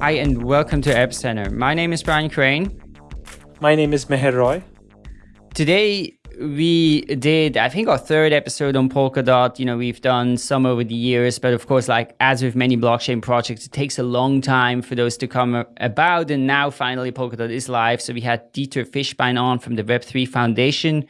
Hi, and welcome to Epicenter. My name is Brian Crain. My name is Meher Roy. Today, we did, I think, our third episode on Polkadot. You know, we've done some over the years, but of course, like as with many blockchain projects, it takes a long time for those to come about. And now finally, Polkadot is live. So we had Dieter Fishbein on from the Web3 Foundation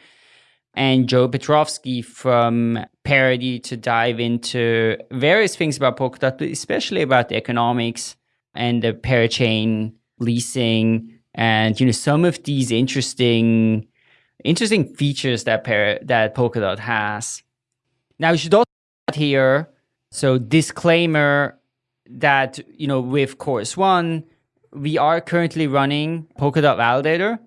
and Joe Petrowski from Parity to dive into various things about Polkadot, but especially about the economics and the parachain leasing and you know some of these interesting interesting features that Par that Polkadot has. Now you should also here so disclaimer that you know with Chorus One we are currently running Polkadot Validator.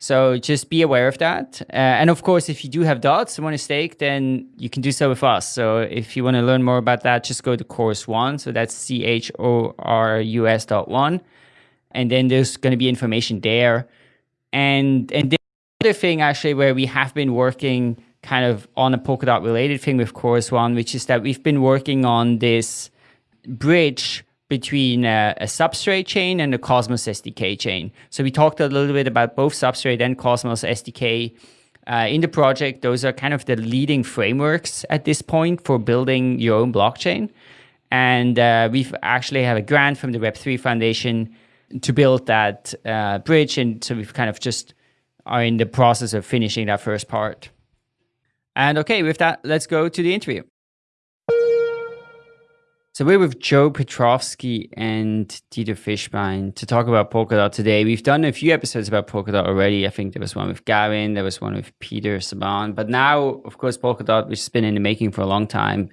So just be aware of that. Uh, and of course, if you do have dots and want to stake, then you can do so with us. So if you want to learn more about that, just go to Chorus One. So that's C H O R U S dot one. And then there's going to be information there. And, and the other thing actually where we have been working kind of on a Polkadot related thing with Chorus One, which is that we've been working on this bridge between a, a, substrate chain and a Cosmos SDK chain. So we talked a little bit about both substrate and Cosmos SDK uh, in the project. Those are kind of the leading frameworks at this point for building your own blockchain. And uh, we've actually have a grant from the Web3 Foundation to build that uh, bridge. And so we've kind of just are in the process of finishing that first part. And okay, with that, let's go to the interview. So we're with Joe Petrowski and Dieter Fishbein to talk about Polkadot today. We've done a few episodes about Polkadot already. I think there was one with Gavin, there was one with Peter Czaban. But now, of course, Polkadot, which has been in the making for a long time,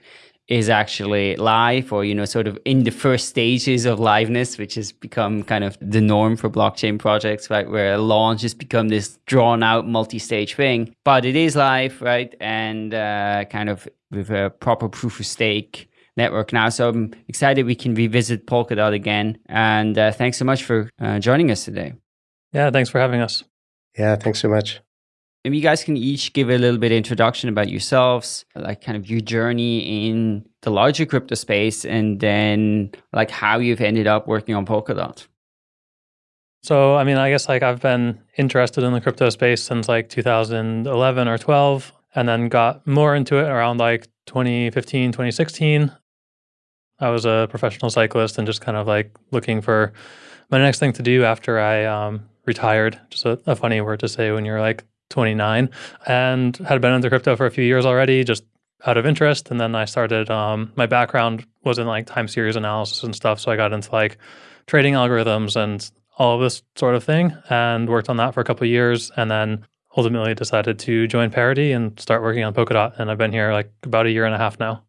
is actually live or, you know, sort of in the first stages of liveness, which has become kind of the norm for blockchain projects, right? Where a launch has become this drawn out multi-stage thing. But it is live, right? And uh, kind of with a proper proof of stake network now. So I'm excited we can revisit Polkadot again. And uh, thanks so much for uh, joining us today. Yeah, thanks for having us. Yeah, thanks so much. Maybe you guys can each give a little bit of introduction about yourselves, like kind of your journey in the larger crypto space, and then like how you've ended up working on Polkadot. So, I mean, I guess like I've been interested in the crypto space since like 2011 or 12, and then got more into it around like 2015, 2016. I was a professional cyclist and just kind of like looking for my next thing to do after I um, retired. Just a, a, funny word to say when you're like 29, and had been into crypto for a few years already, just out of interest. And then I started. Um, my background was in like time series analysis and stuff, so I got into like trading algorithms and all of this sort of thing, and worked on that for a couple years, and then ultimately decided to join Parity and start working on Polkadot. And I've been here like about a year and a half now.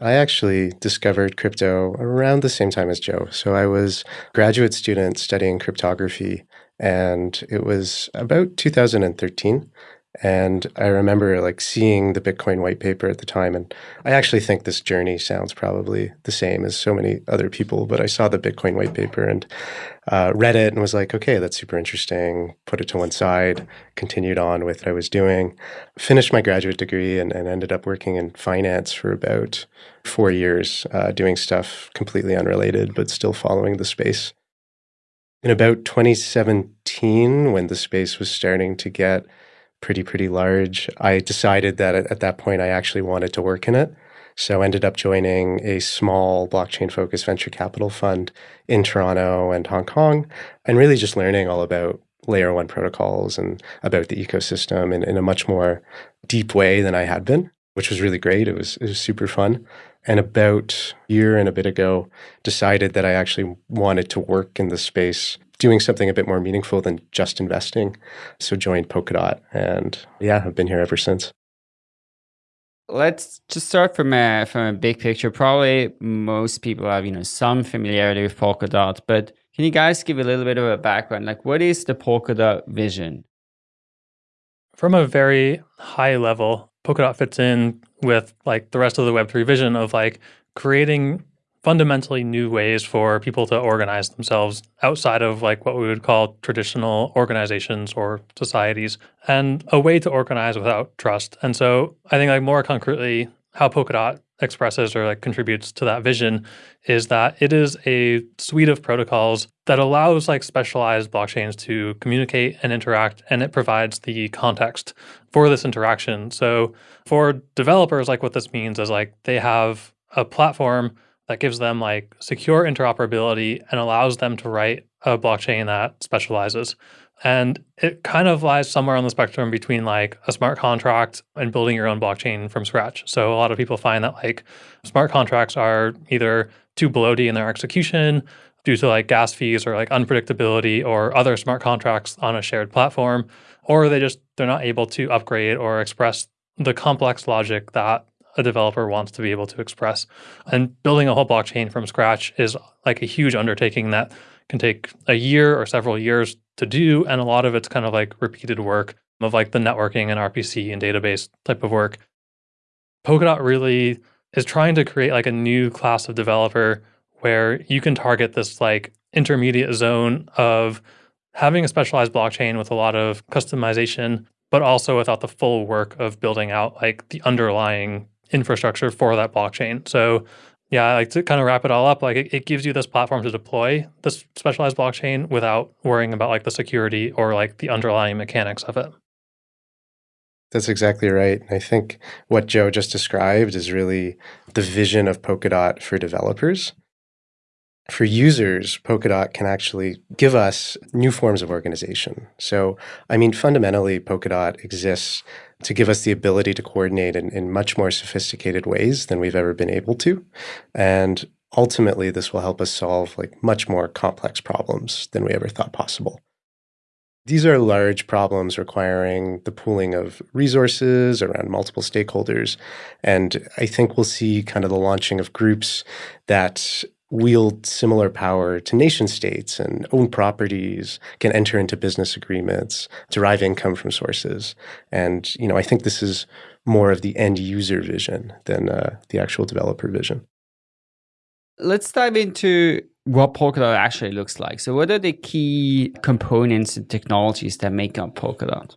I actually discovered crypto around the same time as Joe. So I was graduate student studying cryptography and it was about 2013 and I remember like seeing the Bitcoin white paper at the time. And I actually think this journey sounds probably the same as so many other people, but I saw the Bitcoin white paper and uh, read it and was like, okay, that's super interesting. Put it to one side, continued on with what I was doing, finished my graduate degree and, and ended up working in finance for about four years, uh, doing stuff completely unrelated, but still following the space. In about 2017, when the space was starting to get pretty, pretty large. I decided that at, at that point I actually wanted to work in it. So ended up joining a small blockchain focused venture capital fund in Toronto and Hong Kong and really just learning all about layer one protocols and about the ecosystem in, in a much more deep way than I had been, which was really great. It was, it was super fun. And about a year and a bit ago, decided that I actually wanted to work in the space doing something a bit more meaningful than just investing. So joined Polkadot and yeah, I've been here ever since. Let's just start from a, from a big picture. Probably most people have, you know, some familiarity with Polkadot, but can you guys give a little bit of a background? Like what is the Polkadot vision? From a very high level, Polkadot fits in with like the rest of the Web3 vision of like creating fundamentally new ways for people to organize themselves outside of like what we would call traditional organizations or societies and a way to organize without trust. And so I think like more concretely how Polkadot expresses or like contributes to that vision is that it is a suite of protocols that allows like specialized blockchains to communicate and interact and it provides the context for this interaction so for developers like what this means is like they have a platform that gives them like secure interoperability and allows them to write a blockchain that specializes and it kind of lies somewhere on the spectrum between like a smart contract and building your own blockchain from scratch. So a lot of people find that like smart contracts are either too bloaty in their execution due to like gas fees or like unpredictability or other smart contracts on a shared platform, or they just they're not able to upgrade or express the complex logic that a developer wants to be able to express. And building a whole blockchain from scratch is like a huge undertaking that can take a year or several years to do. And a lot of it's kind of like repeated work of like the networking and RPC and database type of work. Polkadot really is trying to create like a new class of developer where you can target this like intermediate zone of having a specialized blockchain with a lot of customization, but also without the full work of building out like the underlying infrastructure for that blockchain. So yeah, like to kind of wrap it all up, like it, it, gives you this platform to deploy this specialized blockchain without worrying about like the security or like the underlying mechanics of it. That's exactly right. And I think what Joe just described is really the vision of Polkadot for developers. For users, Polkadot can actually give us new forms of organization. So, I mean, fundamentally, Polkadot exists to give us the ability to coordinate in, in much more sophisticated ways than we've ever been able to. And ultimately, this will help us solve like much more complex problems than we ever thought possible. These are large problems requiring the pooling of resources around multiple stakeholders. And I think we'll see kind of the launching of groups that wield similar power to nation states and own properties, can enter into business agreements, derive income from sources. And, you know, I think this is more of the end user vision than uh, the actual developer vision. Let's dive into what Polkadot actually looks like. So what are the key components and technologies that make up Polkadot?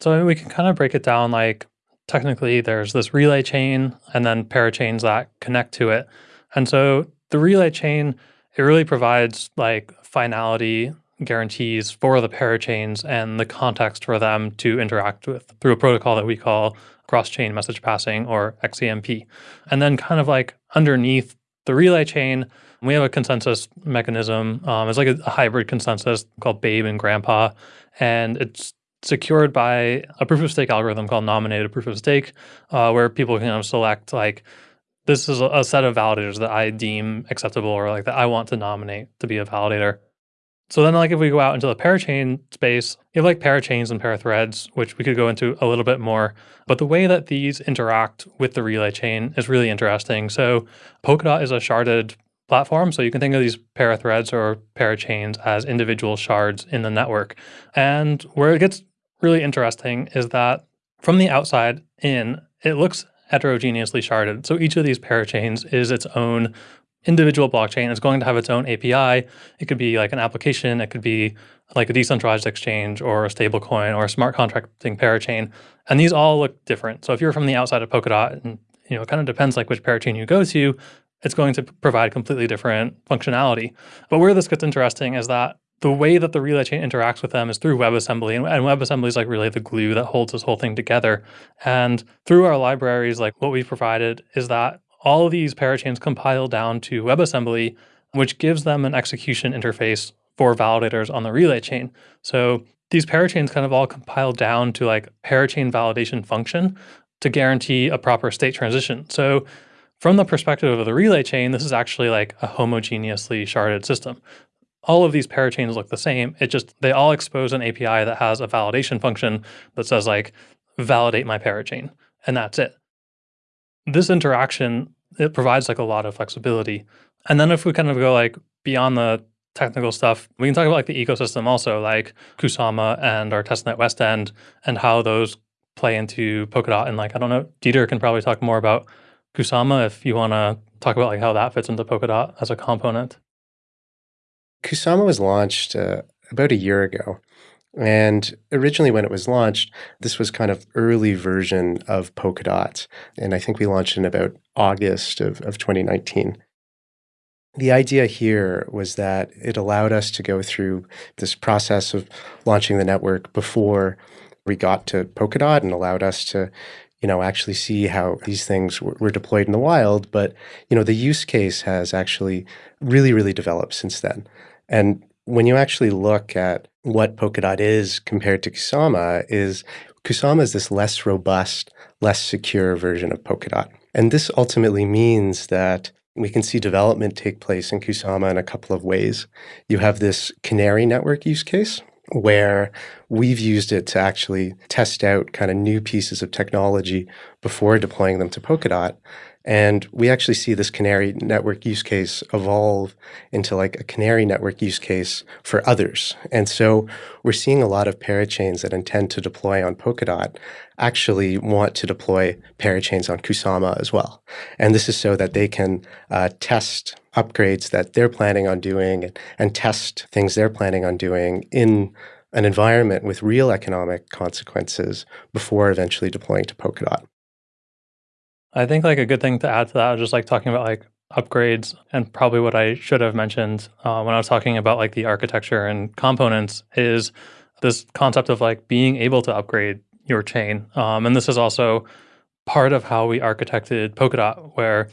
So we can kind of break it down like technically there's this relay chain and then parachains that connect to it. And so the relay chain, it really provides like finality guarantees for the parachains and the context for them to interact with through a protocol that we call cross-chain message passing or XCMP. And then kind of like underneath the relay chain, we have a consensus mechanism. Um, it's like a, a hybrid consensus called Babe and Grandpa, and it's secured by a proof of stake algorithm called nominated proof of stake, uh, where people can select like this is a set of validators that I deem acceptable or like that I want to nominate to be a validator. So then like if we go out into the parachain space, you have like parachains and parathreads, which we could go into a little bit more. But the way that these interact with the relay chain is really interesting. So Polkadot is a sharded platform. So you can think of these parathreads or parachains as individual shards in the network. And where it gets really interesting is that from the outside in, it looks heterogeneously sharded. So each of these parachains is its own individual blockchain. It's going to have its own API. It could be like an application. It could be like a decentralized exchange or a stablecoin or a smart contracting parachain. And these all look different. So if you're from the outside of Polkadot, and you know, it kind of depends like which parachain you go to, it's going to provide completely different functionality. But where this gets interesting is that the way that the relay chain interacts with them is through WebAssembly. And, and WebAssembly is like really the glue that holds this whole thing together. And through our libraries, like what we've provided is that all of these parachains compile down to WebAssembly, which gives them an execution interface for validators on the relay chain. So these parachains kind of all compile down to like parachain validation function to guarantee a proper state transition. So from the perspective of the relay chain, this is actually like a homogeneously sharded system all of these parachains look the same. It just, they all expose an API that has a validation function that says like, validate my parachain, and that's it. This interaction, it provides like a lot of flexibility. And then if we kind of go like beyond the technical stuff, we can talk about like the ecosystem also, like Kusama and our testnet Westend and how those play into Polkadot. And like, I don't know, Dieter can probably talk more about Kusama if you want to talk about like how that fits into Polkadot as a component. Kusama was launched uh, about a year ago. And originally, when it was launched, this was kind of early version of Polkadot. And I think we launched in about August of, of 2019. The idea here was that it allowed us to go through this process of launching the network before we got to Polkadot and allowed us to you know actually see how these things were, were deployed in the wild but you know the use case has actually really really developed since then and when you actually look at what Polkadot is compared to Kusama is Kusama is this less robust, less secure version of Polkadot. And this ultimately means that we can see development take place in Kusama in a couple of ways. You have this canary network use case where we've used it to actually test out kind of new pieces of technology before deploying them to Polkadot. And we actually see this canary network use case evolve into like a canary network use case for others. And so we're seeing a lot of parachains that intend to deploy on Polkadot actually want to deploy parachains on Kusama as well. And this is so that they can uh, test upgrades that they're planning on doing and, and test things they're planning on doing in an environment with real economic consequences before eventually deploying to Polkadot. I think like a good thing to add to that, just like talking about like upgrades and probably what I should have mentioned uh, when I was talking about like the architecture and components is this concept of like being able to upgrade your chain. Um, and this is also part of how we architected Polkadot, where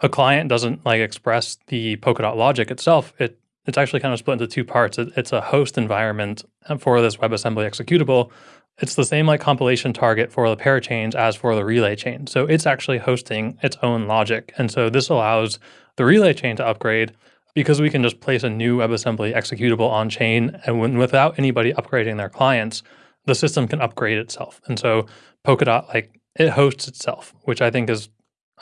a client doesn't like express the Polkadot logic itself. It it's actually kind of split into two parts. It, it's a host environment for this WebAssembly executable it's the same like compilation target for the parachains as for the relay chain. So it's actually hosting its own logic. And so this allows the relay chain to upgrade because we can just place a new WebAssembly executable on chain and when, without anybody upgrading their clients, the system can upgrade itself. And so Polkadot, like it hosts itself, which I think is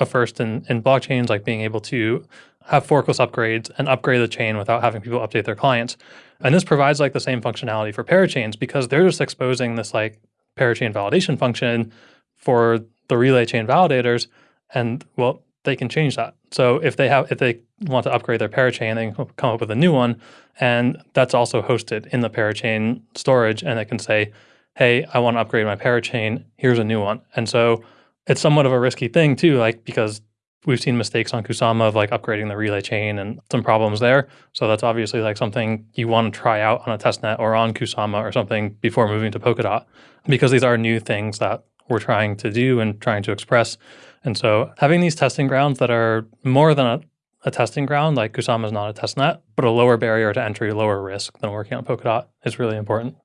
a first in, in blockchains, like being able to have forkless upgrades and upgrade the chain without having people update their clients. And this provides like the same functionality for parachains because they're just exposing this like parachain validation function for the relay chain validators. And well, they can change that. So if they have if they want to upgrade their parachain, they can come up with a new one. And that's also hosted in the parachain storage. And they can say, hey, I want to upgrade my parachain. Here's a new one. And so it's somewhat of a risky thing too, like because we've seen mistakes on Kusama of like upgrading the relay chain and some problems there. So that's obviously like something you want to try out on a testnet or on Kusama or something before moving to Polkadot, because these are new things that we're trying to do and trying to express. And so having these testing grounds that are more than a, a testing ground, like Kusama is not a testnet, but a lower barrier to entry, lower risk than working on Polkadot is really important.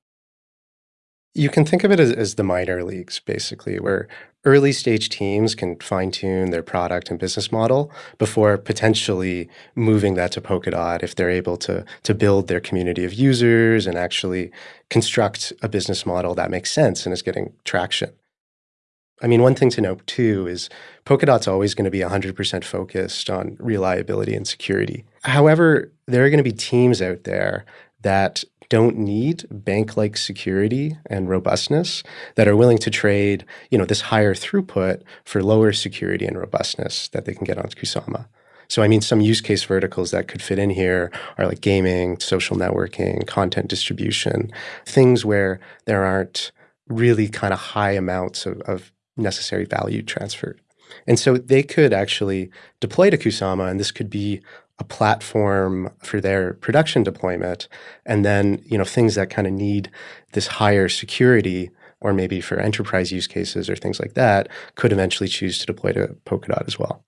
You can think of it as, as the minor leagues, basically, where early stage teams can fine tune their product and business model before potentially moving that to Polkadot if they're able to, to build their community of users and actually construct a business model that makes sense and is getting traction. I mean, one thing to note too is Polkadot's always going to be 100% focused on reliability and security. However, there are going to be teams out there that don't need bank-like security and robustness that are willing to trade, you know, this higher throughput for lower security and robustness that they can get on Kusama. So I mean, some use case verticals that could fit in here are like gaming, social networking, content distribution, things where there aren't really kind of high amounts of, of necessary value transferred. And so they could actually deploy to Kusama, and this could be a platform for their production deployment and then you know things that kind of need this higher security or maybe for enterprise use cases or things like that could eventually choose to deploy to polkadot as well.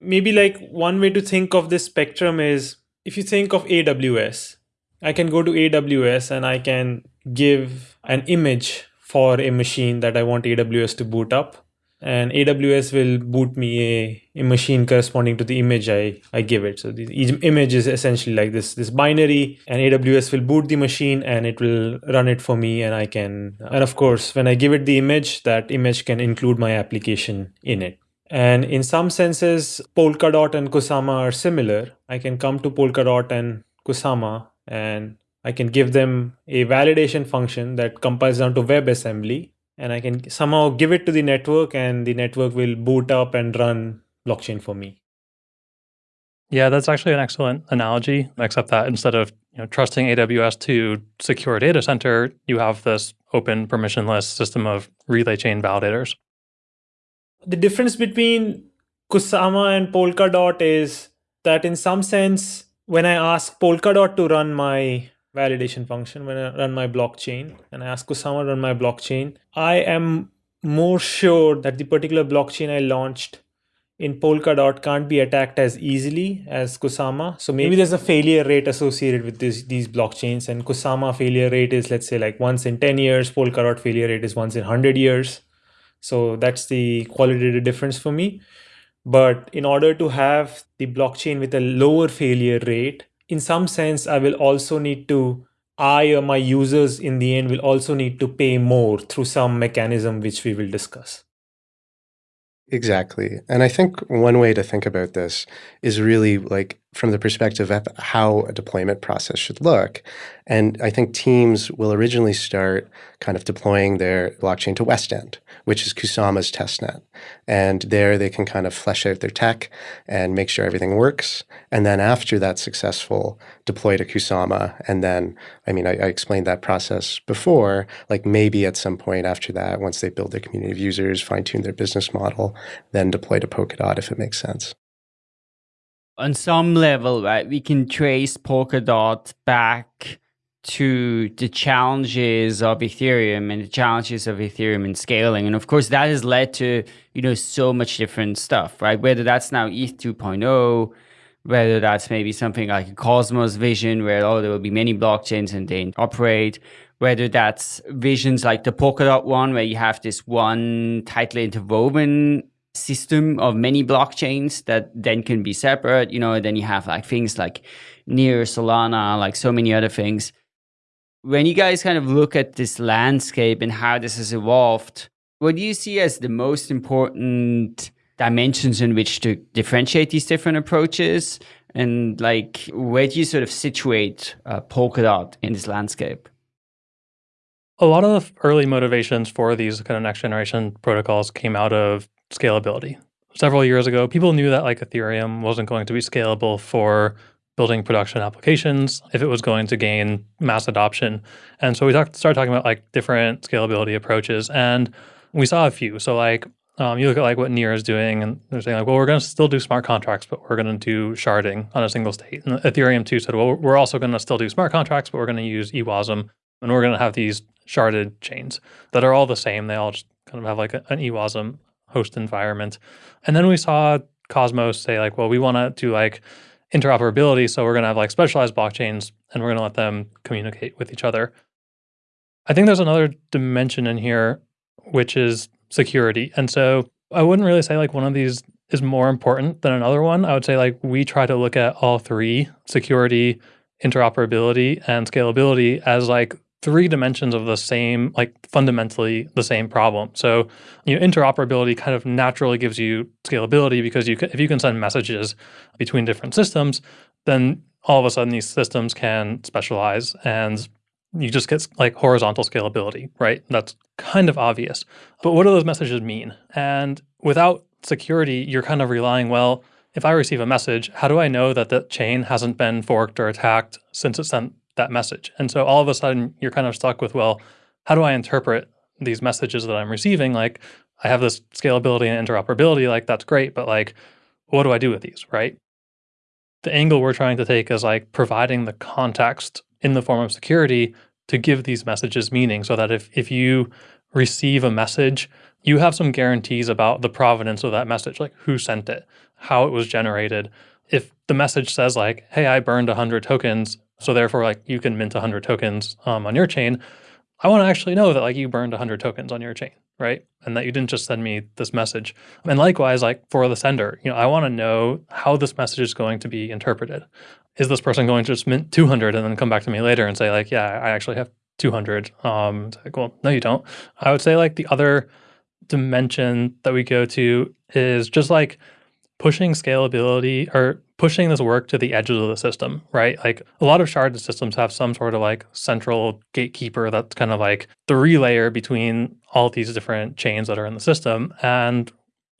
Maybe like one way to think of this spectrum is if you think of aws i can go to aws and i can give an image for a machine that i want aws to boot up and AWS will boot me a, a machine corresponding to the image I, I give it. So the image is essentially like this this binary and AWS will boot the machine and it will run it for me and I can and of course when I give it the image that image can include my application in it. And in some senses Polkadot and Kusama are similar. I can come to Polkadot and Kusama and I can give them a validation function that compiles down to WebAssembly and I can somehow give it to the network and the network will boot up and run blockchain for me. Yeah, that's actually an excellent analogy, except that instead of you know, trusting AWS to secure a data center, you have this open permissionless system of relay chain validators. The difference between Kusama and Polkadot is that in some sense, when I ask Polkadot to run my validation function, when I run my blockchain, and I ask Kusama to run my blockchain, I am more sure that the particular blockchain I launched in Polkadot can't be attacked as easily as Kusama. So maybe there's a failure rate associated with this, these blockchains and Kusama failure rate is let's say like once in 10 years, Polkadot failure rate is once in 100 years. So that's the qualitative difference for me. But in order to have the blockchain with a lower failure rate, in some sense, I will also need to, I or my users in the end will also need to pay more through some mechanism which we will discuss. Exactly. And I think one way to think about this is really like from the perspective of how a deployment process should look. And I think teams will originally start kind of deploying their blockchain to Westend, which is Kusama's testnet. And there they can kind of flesh out their tech and make sure everything works. And then after that's successful, deploy to Kusama. And then, I mean, I, I explained that process before, like maybe at some point after that, once they build their community of users, fine tune their business model, then deploy to Polkadot if it makes sense on some level, right, we can trace Polkadot back to the challenges of Ethereum and the challenges of Ethereum and scaling. And of course, that has led to, you know, so much different stuff, right? Whether that's now ETH 2.0, whether that's maybe something like a Cosmos vision where, oh, there will be many blockchains and they operate, whether that's visions like the Polkadot one where you have this one tightly interwoven system of many blockchains that then can be separate. You know, then you have like things like Near, Solana, like so many other things. When you guys kind of look at this landscape and how this has evolved, what do you see as the most important dimensions in which to differentiate these different approaches? And like, where do you sort of situate uh, Polkadot in this landscape? A lot of the early motivations for these kind of next generation protocols came out of scalability. Several years ago, people knew that like Ethereum wasn't going to be scalable for building production applications if it was going to gain mass adoption. And so we talked, started talking about like different scalability approaches and we saw a few. So like um, you look at like what Near is doing and they're saying like, well, we're going to still do smart contracts, but we're going to do sharding on a single state. And Ethereum too said, well, we're also going to still do smart contracts, but we're going to use EWASM and we're going to have these sharded chains that are all the same. They all just kind of have like a, an EWASM host environment. And then we saw Cosmos say like, well, we want to do like interoperability. So we're going to have like specialized blockchains and we're going to let them communicate with each other. I think there's another dimension in here, which is security. And so I wouldn't really say like one of these is more important than another one. I would say like we try to look at all three security, interoperability, and scalability as like three dimensions of the same, like fundamentally the same problem. So, you know, interoperability kind of naturally gives you scalability because you can, if you can send messages between different systems, then all of a sudden these systems can specialize and you just get like horizontal scalability, right? That's kind of obvious. But what do those messages mean? And without security, you're kind of relying, well, if I receive a message, how do I know that the chain hasn't been forked or attacked since it sent that message. And so all of a sudden you're kind of stuck with, well, how do I interpret these messages that I'm receiving? Like I have this scalability and interoperability, like that's great, but like what do I do with these, right? The angle we're trying to take is like providing the context in the form of security to give these messages meaning so that if, if you receive a message, you have some guarantees about the provenance of that message, like who sent it, how it was generated. If the message says like, hey, I burned 100 tokens so therefore, like you can mint 100 tokens um, on your chain. I want to actually know that like you burned 100 tokens on your chain, right? And that you didn't just send me this message. And likewise, like for the sender, you know, I want to know how this message is going to be interpreted. Is this person going to just mint 200 and then come back to me later and say like, yeah, I actually have 200? Um, like, well, no, you don't. I would say like the other dimension that we go to is just like pushing scalability or pushing this work to the edges of the system, right? Like a lot of sharded systems have some sort of like central gatekeeper that's kind of like the relayer between all these different chains that are in the system. And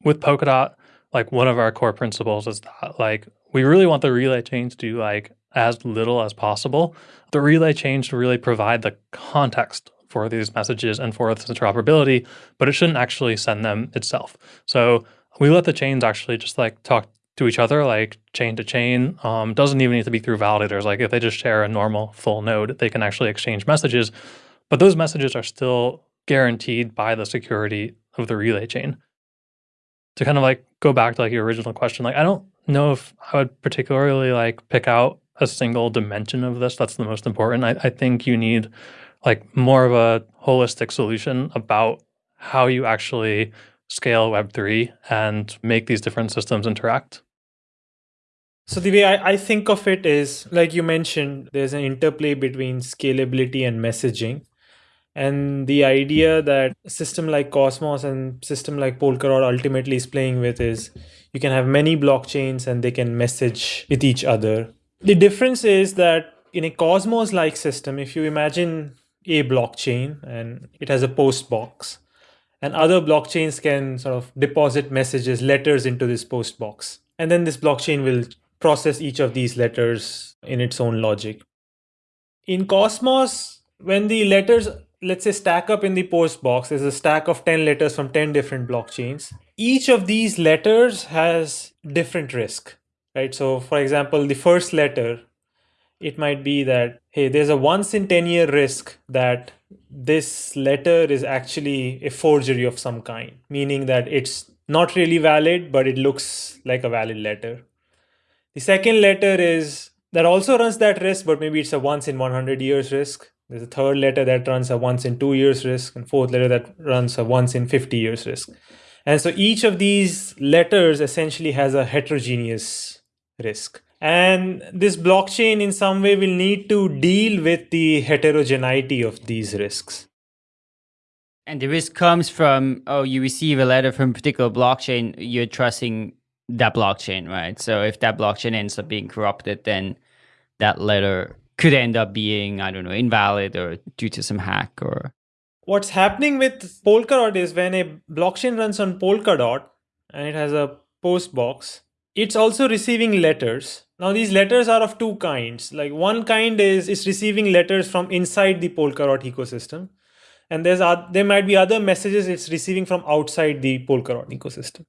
with Polkadot, like one of our core principles is that like we really want the relay chain to do like as little as possible. The relay chain to really provide the context for these messages and for this interoperability, but it shouldn't actually send them itself. So we let the chains actually just like talk to each other, like chain to chain. Um, doesn't even need to be through validators. Like if they just share a normal full node, they can actually exchange messages. But those messages are still guaranteed by the security of the relay chain. To kind of like go back to like your original question, like I don't know if I would particularly like pick out a single dimension of this that's the most important. I, I think you need like more of a holistic solution about how you actually scale Web3 and make these different systems interact? So the way I, I, think of it is, like you mentioned, there's an interplay between scalability and messaging. And the idea that a system like Cosmos and system like Polkadot ultimately is playing with is you can have many blockchains and they can message with each other. The difference is that in a Cosmos-like system, if you imagine a blockchain and it has a post box, and other blockchains can sort of deposit messages, letters into this post box. And then this blockchain will process each of these letters in its own logic. In Cosmos, when the letters, let's say, stack up in the post box, there's a stack of 10 letters from 10 different blockchains. Each of these letters has different risk, right? So for example, the first letter, it might be that, hey, there's a once in 10 year risk that this letter is actually a forgery of some kind, meaning that it's not really valid, but it looks like a valid letter. The second letter is that also runs that risk, but maybe it's a once in 100 years risk. There's a third letter that runs a once in two years risk, and fourth letter that runs a once in 50 years risk. And so each of these letters essentially has a heterogeneous risk. And this blockchain in some way will need to deal with the heterogeneity of these risks. And the risk comes from, oh, you receive a letter from a particular blockchain, you're trusting that blockchain, right? So if that blockchain ends up being corrupted, then that letter could end up being, I don't know, invalid or due to some hack or. What's happening with Polkadot is when a blockchain runs on Polkadot and it has a post box, it's also receiving letters now these letters are of two kinds. Like one kind is it's receiving letters from inside the Polkadot ecosystem. And there's there might be other messages it's receiving from outside the Polkadot ecosystem.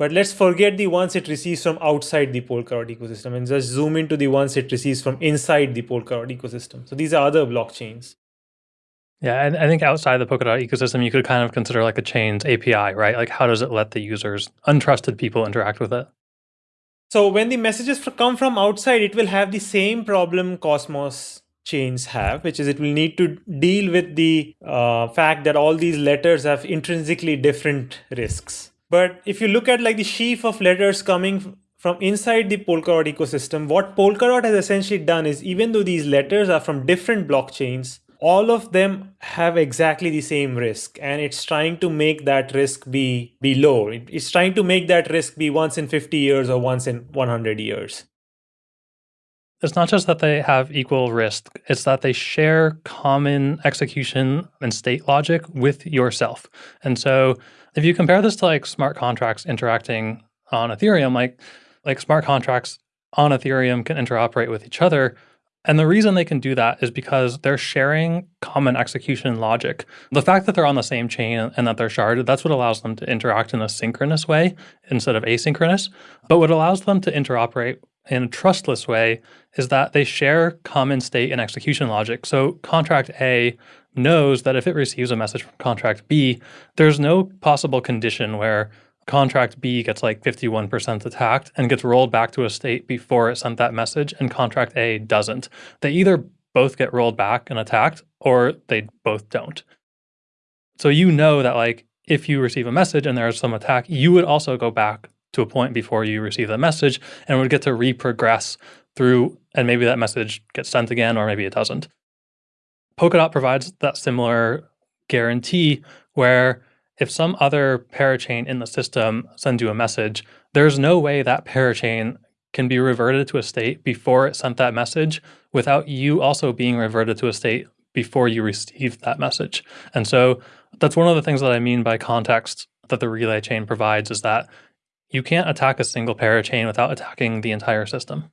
But let's forget the ones it receives from outside the Polkadot ecosystem and just zoom into the ones it receives from inside the Polkadot ecosystem. So these are other blockchains. Yeah, and I think outside the Polkadot ecosystem, you could kind of consider like a chain's API, right? Like how does it let the users, untrusted people interact with it? So when the messages come from outside, it will have the same problem Cosmos chains have, which is it will need to deal with the uh, fact that all these letters have intrinsically different risks. But if you look at like the sheaf of letters coming from inside the Polkadot ecosystem, what Polkadot has essentially done is even though these letters are from different blockchains, all of them have exactly the same risk. And it's trying to make that risk be be low. It's trying to make that risk be once in 50 years or once in 100 years. It's not just that they have equal risk it's that they share common execution and state logic with yourself. And so if you compare this to like smart contracts interacting on ethereum like like smart contracts on ethereum can interoperate with each other and the reason they can do that is because they're sharing common execution logic. The fact that they're on the same chain and that they're sharded, that's what allows them to interact in a synchronous way instead of asynchronous. But what allows them to interoperate in a trustless way is that they share common state and execution logic. So contract A knows that if it receives a message from contract B, there's no possible condition where contract B gets like 51% attacked and gets rolled back to a state before it sent that message, and contract A doesn't. They either both get rolled back and attacked, or they both don't. So you know that like if you receive a message and there's some attack, you would also go back to a point before you receive the message and would get to reprogress through, and maybe that message gets sent again, or maybe it doesn't. Polkadot provides that similar guarantee where if some other parachain in the system sends you a message, there's no way that parachain can be reverted to a state before it sent that message without you also being reverted to a state before you received that message. And so that's one of the things that I mean by context that the relay chain provides is that you can't attack a single parachain without attacking the entire system.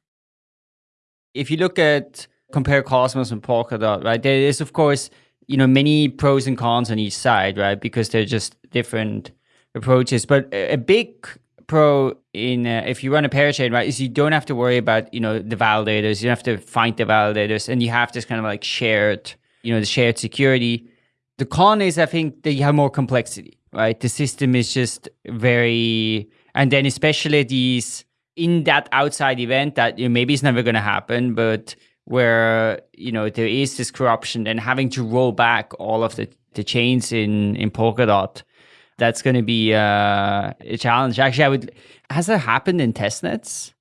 If you look at compare Cosmos and Polkadot, right, there is of course, you know, many pros and cons on each side, right? Because they're just different approaches. But a big pro in uh, if you run a parachain, right, is you don't have to worry about, you know, the validators. You don't have to find the validators and you have this kind of like shared, you know, the shared security. The con is I think that you have more complexity, right? The system is just very and then especially these in that outside event that you know, maybe it's never going to happen, but where you know there is this corruption and having to roll back all of the, the chains in in Polkadot, that's going to be uh, a challenge. Actually, I would. Has that happened in testnets?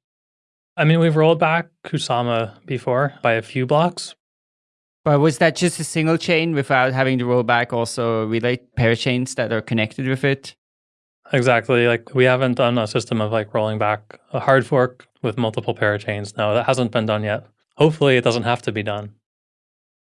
I mean, we've rolled back Kusama before by a few blocks. But was that just a single chain without having to roll back also relay parachains that are connected with it? Exactly. Like we haven't done a system of like rolling back a hard fork with multiple parachains. No, that hasn't been done yet. Hopefully it doesn't have to be done.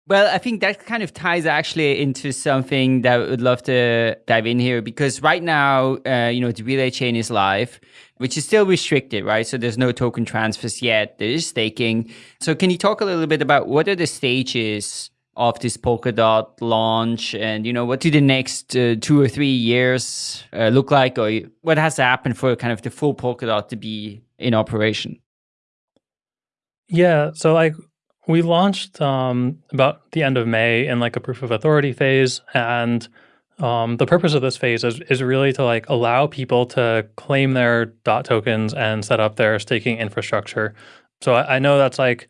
Well, I think that kind of ties actually into something that I would love to dive in here because right now, uh, you know, the relay chain is live, which is still restricted, right? So there's no token transfers yet. There is staking. So can you talk a little bit about what are the stages of this Polkadot launch and you know what do the next uh, two or three years uh, look like or what has to happen for kind of the full Polkadot to be in operation yeah so like we launched um, about the end of may in like a proof of authority phase and um, the purpose of this phase is, is really to like allow people to claim their dot tokens and set up their staking infrastructure. So I, I know that's like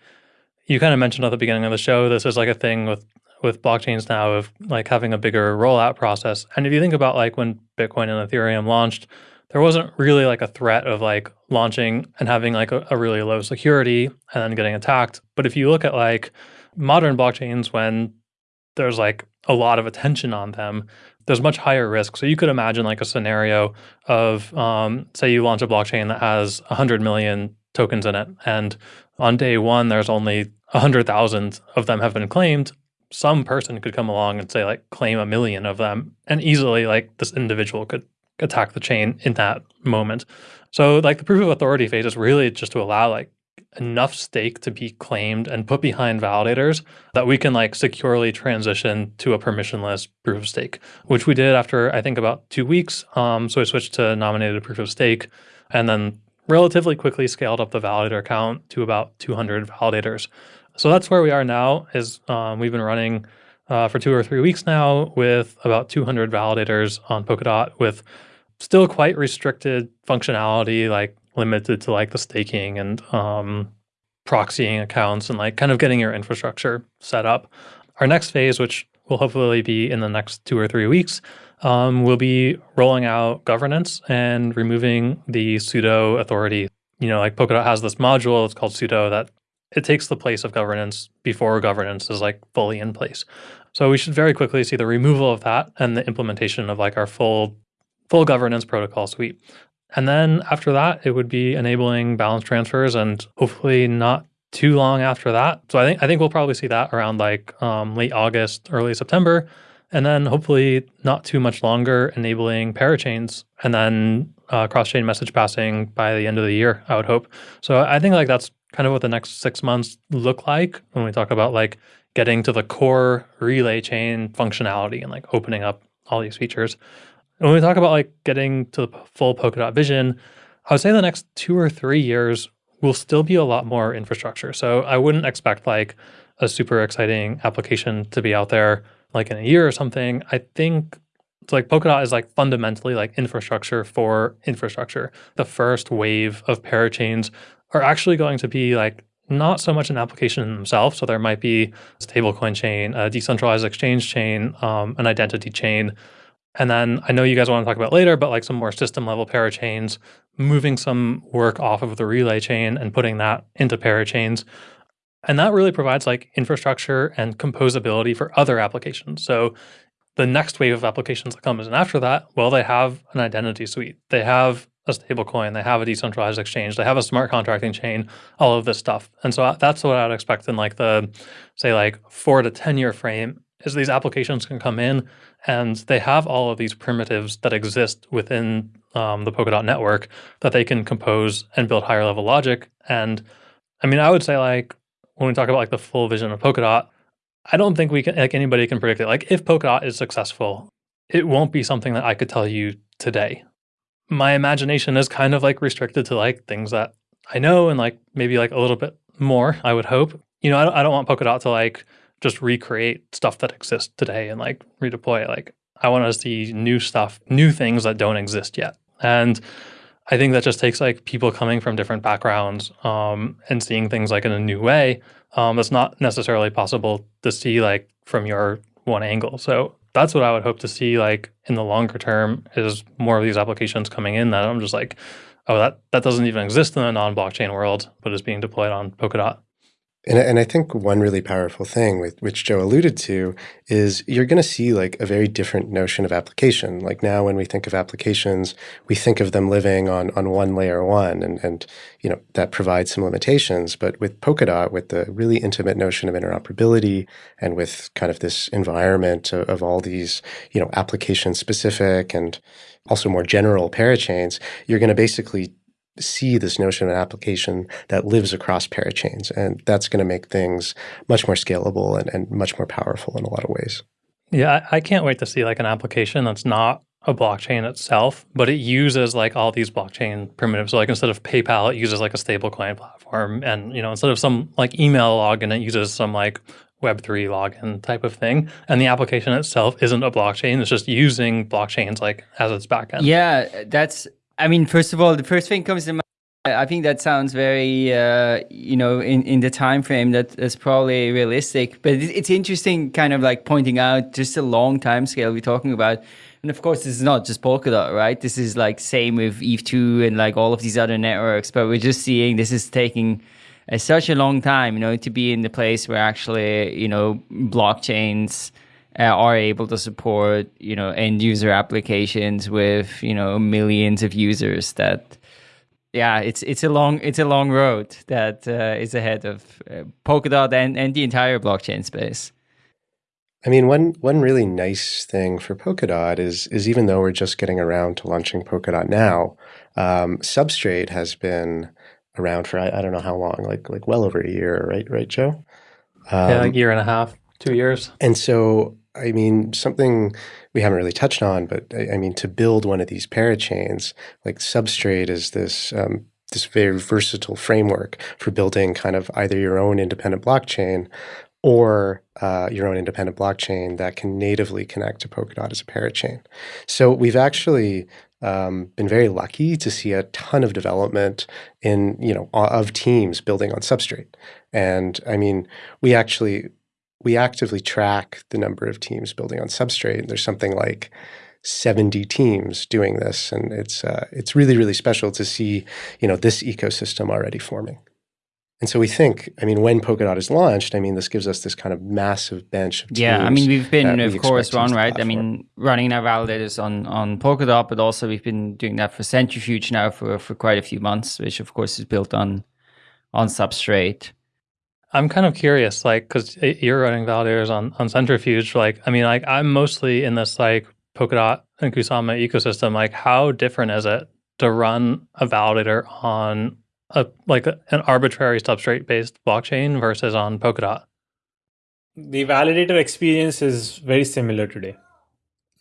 you kind of mentioned at the beginning of the show this is like a thing with with blockchains now of like having a bigger rollout process. And if you think about like when bitcoin and ethereum launched there wasn't really like a threat of like launching and having like a, a really low security and then getting attacked. But if you look at like modern blockchains when there's like a lot of attention on them there's much higher risk. So you could imagine like a scenario of um, say you launch a blockchain that has 100 million tokens in it and on day one there's only 100,000 of them have been claimed, some person could come along and say like claim a million of them and easily like this individual could attack the chain in that moment. So like the proof of authority phase is really just to allow like enough stake to be claimed and put behind validators that we can like securely transition to a permissionless proof of stake, which we did after I think about two weeks. Um, so I switched to nominated proof of stake and then relatively quickly scaled up the validator count to about 200 validators. So that's where we are now. Is um, we've been running uh, for two or three weeks now with about 200 validators on Polkadot with still quite restricted functionality, like limited to like the staking and um, proxying accounts and like kind of getting your infrastructure set up. Our next phase, which will hopefully be in the next two or three weeks, um, will be rolling out governance and removing the sudo authority. You know, like Polkadot has this module, it's called sudo, that it takes the place of governance before governance is like fully in place. So we should very quickly see the removal of that and the implementation of like our full full governance protocol suite. And then after that, it would be enabling balance transfers and hopefully not too long after that. So I think I think we'll probably see that around like um, late August, early September, and then hopefully not too much longer enabling parachains and then uh, cross-chain message passing by the end of the year. I would hope. So I think like that's kind of what the next six months look like when we talk about like getting to the core relay chain functionality and like opening up all these features. When we talk about like getting to the full Polkadot vision, I would say the next two or three years will still be a lot more infrastructure. So I wouldn't expect like a super exciting application to be out there like in a year or something. I think it's like Polkadot is like fundamentally like infrastructure for infrastructure. The first wave of parachains are actually going to be like not so much an application in themselves. So there might be a stablecoin chain, a decentralized exchange chain, um, an identity chain. And then I know you guys want to talk about later, but like some more system level parachains, moving some work off of the relay chain and putting that into parachains. And that really provides like infrastructure and composability for other applications. So the next wave of applications that comes in after that, well, they have an identity suite. They have a stablecoin, they have a decentralized exchange, they have a smart contracting chain, all of this stuff. And so uh, that's what I'd expect in like the, say like four to 10 year frame is these applications can come in and they have all of these primitives that exist within um, the Polkadot network that they can compose and build higher level logic. And I mean, I would say like when we talk about like the full vision of Polkadot, I don't think we can like anybody can predict it. Like if Polkadot is successful, it won't be something that I could tell you today. My imagination is kind of like restricted to like things that I know and like maybe like a little bit more, I would hope. You know, I don't, I don't want Polkadot to like just recreate stuff that exists today and like redeploy it. Like I want to see new stuff, new things that don't exist yet. And I think that just takes like people coming from different backgrounds um, and seeing things like in a new way. Um, that's not necessarily possible to see like from your one angle. So that's what I would hope to see like in the longer term is more of these applications coming in that I'm just like, oh, that, that doesn't even exist in the non-blockchain world, but is being deployed on Polkadot. And, and I think one really powerful thing with which Joe alluded to is you're going to see like a very different notion of application. Like now when we think of applications, we think of them living on, on one layer one and, and, you know, that provides some limitations. But with Polkadot, with the really intimate notion of interoperability and with kind of this environment of, of all these, you know, application specific and also more general parachains, you're going to basically see this notion of an application that lives across parachains. And that's going to make things much more scalable and, and much more powerful in a lot of ways. Yeah, I can't wait to see like an application that's not a blockchain itself, but it uses like all these blockchain primitives. So like instead of PayPal, it uses like a stablecoin platform. And, you know, instead of some like email login, it uses some like Web3 login type of thing. And the application itself isn't a blockchain. It's just using blockchains like as its backend. Yeah, that's I mean, first of all, the first thing comes to mind. I think that sounds very, uh, you know, in, in the time frame that is probably realistic. But it's interesting, kind of like pointing out just a long time scale we're talking about. And of course, this is not just Polkadot, right? This is like same with Eth2 and like all of these other networks. But we're just seeing this is taking uh, such a long time, you know, to be in the place where actually, you know, blockchains uh, are able to support you know end user applications with you know millions of users that yeah it's it's a long it's a long road that uh, is ahead of uh, polkadot and and the entire blockchain space I mean, one one really nice thing for Polkadot is is even though we're just getting around to launching Polkadot now, um, Substrate has been around for I, I, don't know how long, like like well over a year, right? Right, Joe? Um, yeah, a year and a half, two years. And so I mean, something we haven't really touched on, but I, I mean, to build one of these parachains, like Substrate is this um, this very versatile framework for building kind of either your own independent blockchain or uh, your own independent blockchain that can natively connect to Polkadot as a parachain. So we've actually um, been very lucky to see a ton of development in you know of teams building on Substrate, and I mean we actually we actively track the number of teams building on Substrate. There's something like 70 teams doing this, and it's uh, it's really really special to see you know this ecosystem already forming. And so we think, I mean, when Polkadot is launched, I mean, this gives us this kind of massive bench of Yeah, I mean, we've been, of course, run, right? I mean, running our validators on, on Polkadot, but also we've been doing that for Centrifuge now for, for quite a few months, which of course is built on on Substrate. I'm kind of curious, like, because you're running validators on on Centrifuge. Like, I mean, like, I'm mostly in this like Polkadot and Kusama ecosystem. Like, how different is it to run a validator on a like a, an arbitrary substrate based blockchain versus on Polkadot? The validator experience is very similar today.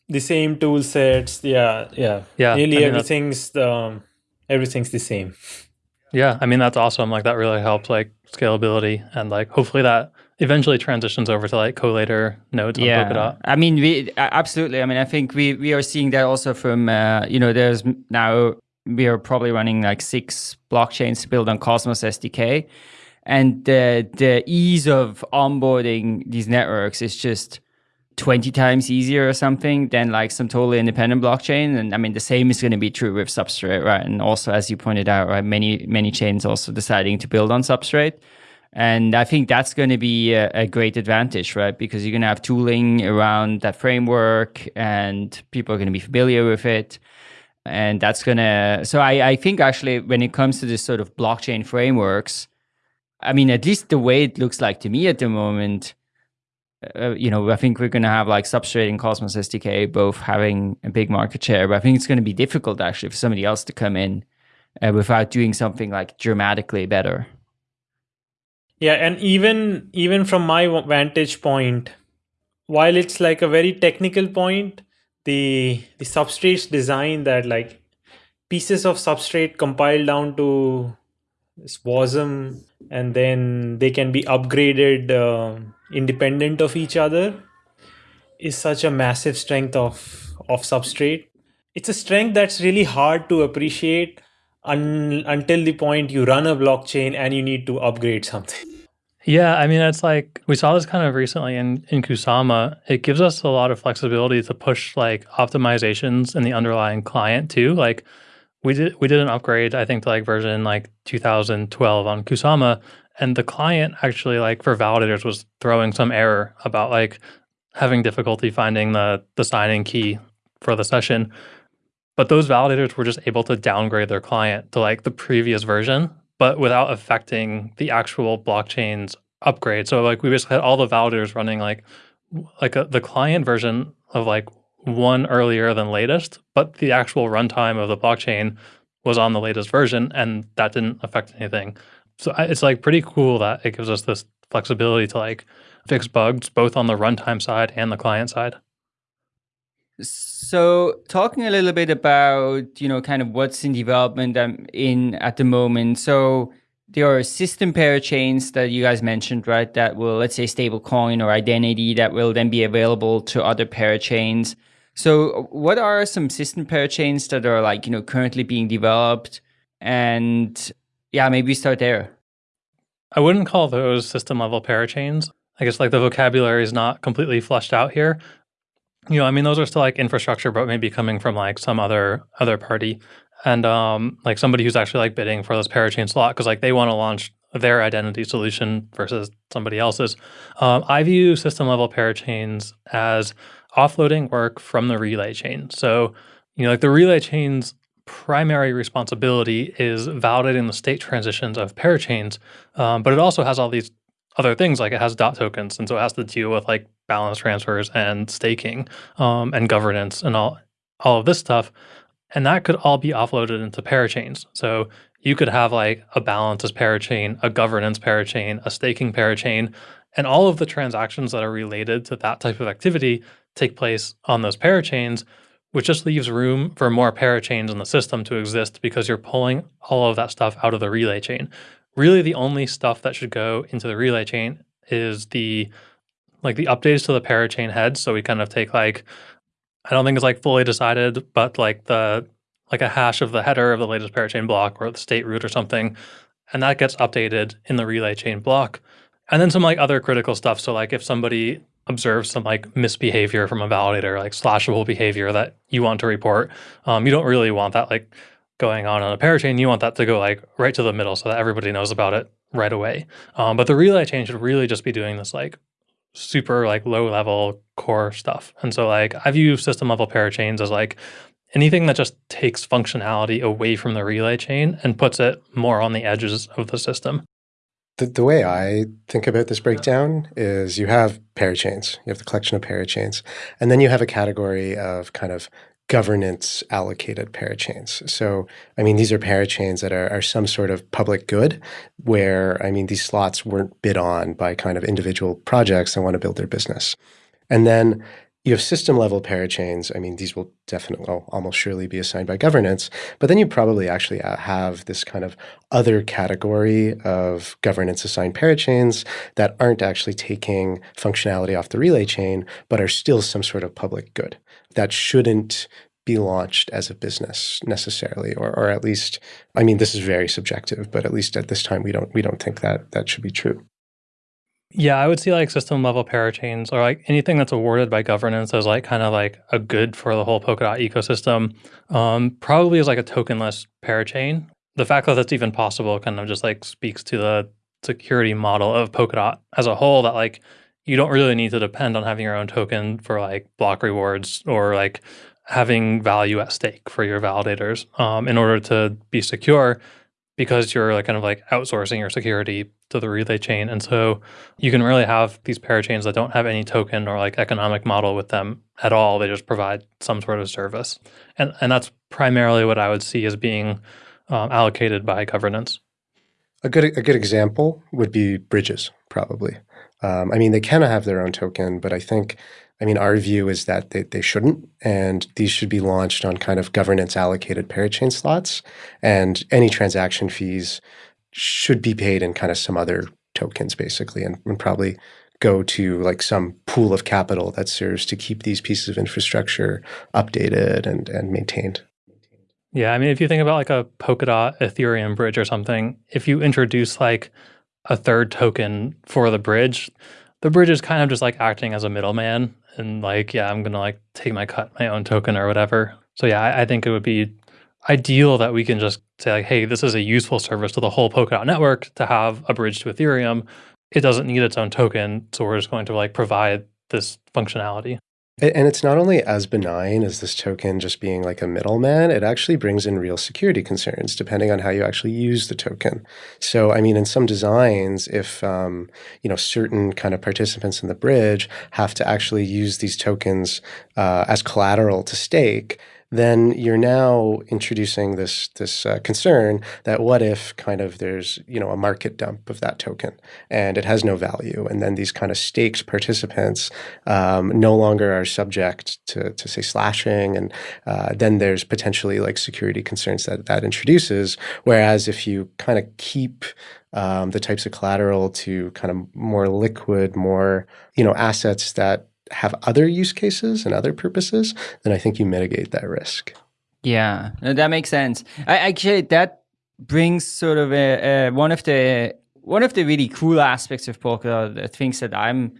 The same tool sets, yeah, yeah, yeah. Nearly I mean, everything's the um, everything's the same. Yeah, I mean that's awesome. Like that really helps like scalability and like hopefully that eventually transitions over to like collator nodes yeah. on Polkadot. I mean, we absolutely. I mean, I think we we are seeing that also from uh, you know there's now we are probably running like six blockchains built on Cosmos SDK, and the the ease of onboarding these networks is just 20 times easier or something than like some totally independent blockchain. And I mean, the same is going to be true with Substrate, right? And also, as you pointed out, right, many, many chains also deciding to build on Substrate. And I think that's going to be a, a great advantage, right? Because you're going to have tooling around that framework and people are going to be familiar with it. And that's going to, so I, I think actually when it comes to this sort of blockchain frameworks, I mean, at least the way it looks like to me at the moment, uh, you know, I think we're going to have like Substrate and Cosmos SDK both having a big market share, but I think it's going to be difficult actually for somebody else to come in uh, without doing something like dramatically better. Yeah, and even even from my vantage point, while it's like a very technical point, the the substrates design that like pieces of substrate compiled down to WASM and then they can be upgraded uh, independent of each other is such a massive strength of of substrate. It's a strength that's really hard to appreciate un, until the point you run a blockchain and you need to upgrade something. Yeah i mean it's like we saw this kind of recently in in kusama. It gives us a lot of flexibility to push like optimizations in the underlying client too. Like we did we did an upgrade i think to like version like 2012 on kusama and the client actually like for validators was throwing some error about like having difficulty finding the the signing key for the session. But those validators were just able to downgrade their client to like the previous version but without affecting the actual blockchain's upgrade. So like we basically had all the validators running like like a, the client version of like one earlier than latest, but the actual runtime of the blockchain was on the latest version, and that didn't affect anything. So it's like pretty cool that it gives us this flexibility to like fix bugs both on the runtime side and the client side. So, talking a little bit about you know kind of what's in development um, in at the moment. So, there are system parachains that you guys mentioned, right? That will, let's say, stablecoin or identity that will then be available to other parachains. So what are some system parachains that are like, you know, currently being developed? And yeah, maybe start there. I wouldn't call those system level parachains. I guess like the vocabulary is not completely fleshed out here. You know, I mean, those are still like infrastructure, but maybe coming from like some other other party and um, like somebody who's actually like bidding for this parachain slot because like they want to launch their identity solution versus somebody else's. Um, I view system level parachains as offloading work from the relay chain. So, you know, like the relay chain's primary responsibility is validating the state transitions of parachains, um, but it also has all these other things like it has dot tokens, and so it has to deal with like balance transfers and staking um, and governance and all all of this stuff, and that could all be offloaded into parachains. So you could have like a balances parachain, a governance parachain, a staking parachain, and all of the transactions that are related to that type of activity take place on those parachains, which just leaves room for more parachains in the system to exist because you're pulling all of that stuff out of the relay chain. Really, the only stuff that should go into the relay chain is the like the updates to the parachain heads. So we kind of take like I don't think it's like fully decided, but like the like a hash of the header of the latest parachain block or the state root or something, and that gets updated in the relay chain block. And then some like other critical stuff. So like if somebody observe some like misbehavior from a validator, like slashable behavior that you want to report. Um, you don't really want that like going on on a parachain. You want that to go like right to the middle so that everybody knows about it right away. Um, but the relay chain should really just be doing this like super like low level core stuff. And so like I view system level parachains as like anything that just takes functionality away from the relay chain and puts it more on the edges of the system. The, the way I think about this breakdown is you have parachains, you have the collection of parachains, and then you have a category of kind of governance allocated parachains. So, I mean, these are parachains that are, are some sort of public good where, I mean, these slots weren't bid on by kind of individual projects that want to build their business. And then you have system level parachains. I mean, these will definitely, well, almost surely be assigned by governance, but then you probably actually uh, have this kind of other category of governance assigned parachains that aren't actually taking functionality off the relay chain, but are still some sort of public good that shouldn't be launched as a business necessarily, or, or at least, I mean, this is very subjective, but at least at this time, we don't, we don't think that that should be true. Yeah, I would see like system level parachains or like anything that's awarded by governance as like kind of like a good for the whole Polkadot ecosystem. Um, probably is like a tokenless parachain. The fact that that's even possible kind of just like speaks to the security model of Polkadot as a whole that like you don't really need to depend on having your own token for like block rewards or like having value at stake for your validators um, in order to be secure because you're like kind of like outsourcing your security to the relay chain. And so you can really have these parachains that don't have any token or like economic model with them at all. They just provide some sort of service. And, and that's primarily what I would see as being um, allocated by governance. A good, a good example would be bridges, probably. Um, I mean, they can have their own token, but I think I mean, our view is that they, they shouldn't, and these should be launched on kind of governance allocated parachain slots, and any transaction fees should be paid in kind of some other tokens, basically, and, and probably go to like some pool of capital that serves to keep these pieces of infrastructure updated and, and maintained. Yeah, I mean, if you think about like a Polkadot Ethereum bridge or something, if you introduce like a third token for the bridge, the bridge is kind of just like acting as a middleman and like, yeah, I'm gonna like take my cut, my own token or whatever. So yeah, I, I think it would be ideal that we can just say like, hey, this is a useful service to the whole Polkadot network to have a bridge to Ethereum. It doesn't need its own token, so we're just going to like provide this functionality. And it's not only as benign as this token just being like a middleman, it actually brings in real security concerns depending on how you actually use the token. So, I mean, in some designs, if, um, you know, certain kind of participants in the bridge have to actually use these tokens uh, as collateral to stake, then you're now introducing this this uh, concern that what if kind of there's you know a market dump of that token and it has no value, and then these kind of staked participants um, no longer are subject to to say slashing, and uh, then there's potentially like security concerns that that introduces. Whereas if you kind of keep um, the types of collateral to kind of more liquid, more you know assets that have other use cases and other purposes, then I think you mitigate that risk. Yeah, no, that makes sense. I, actually, that brings sort of a, a, one of the one of the really cool aspects of Polkadot, the things that I'm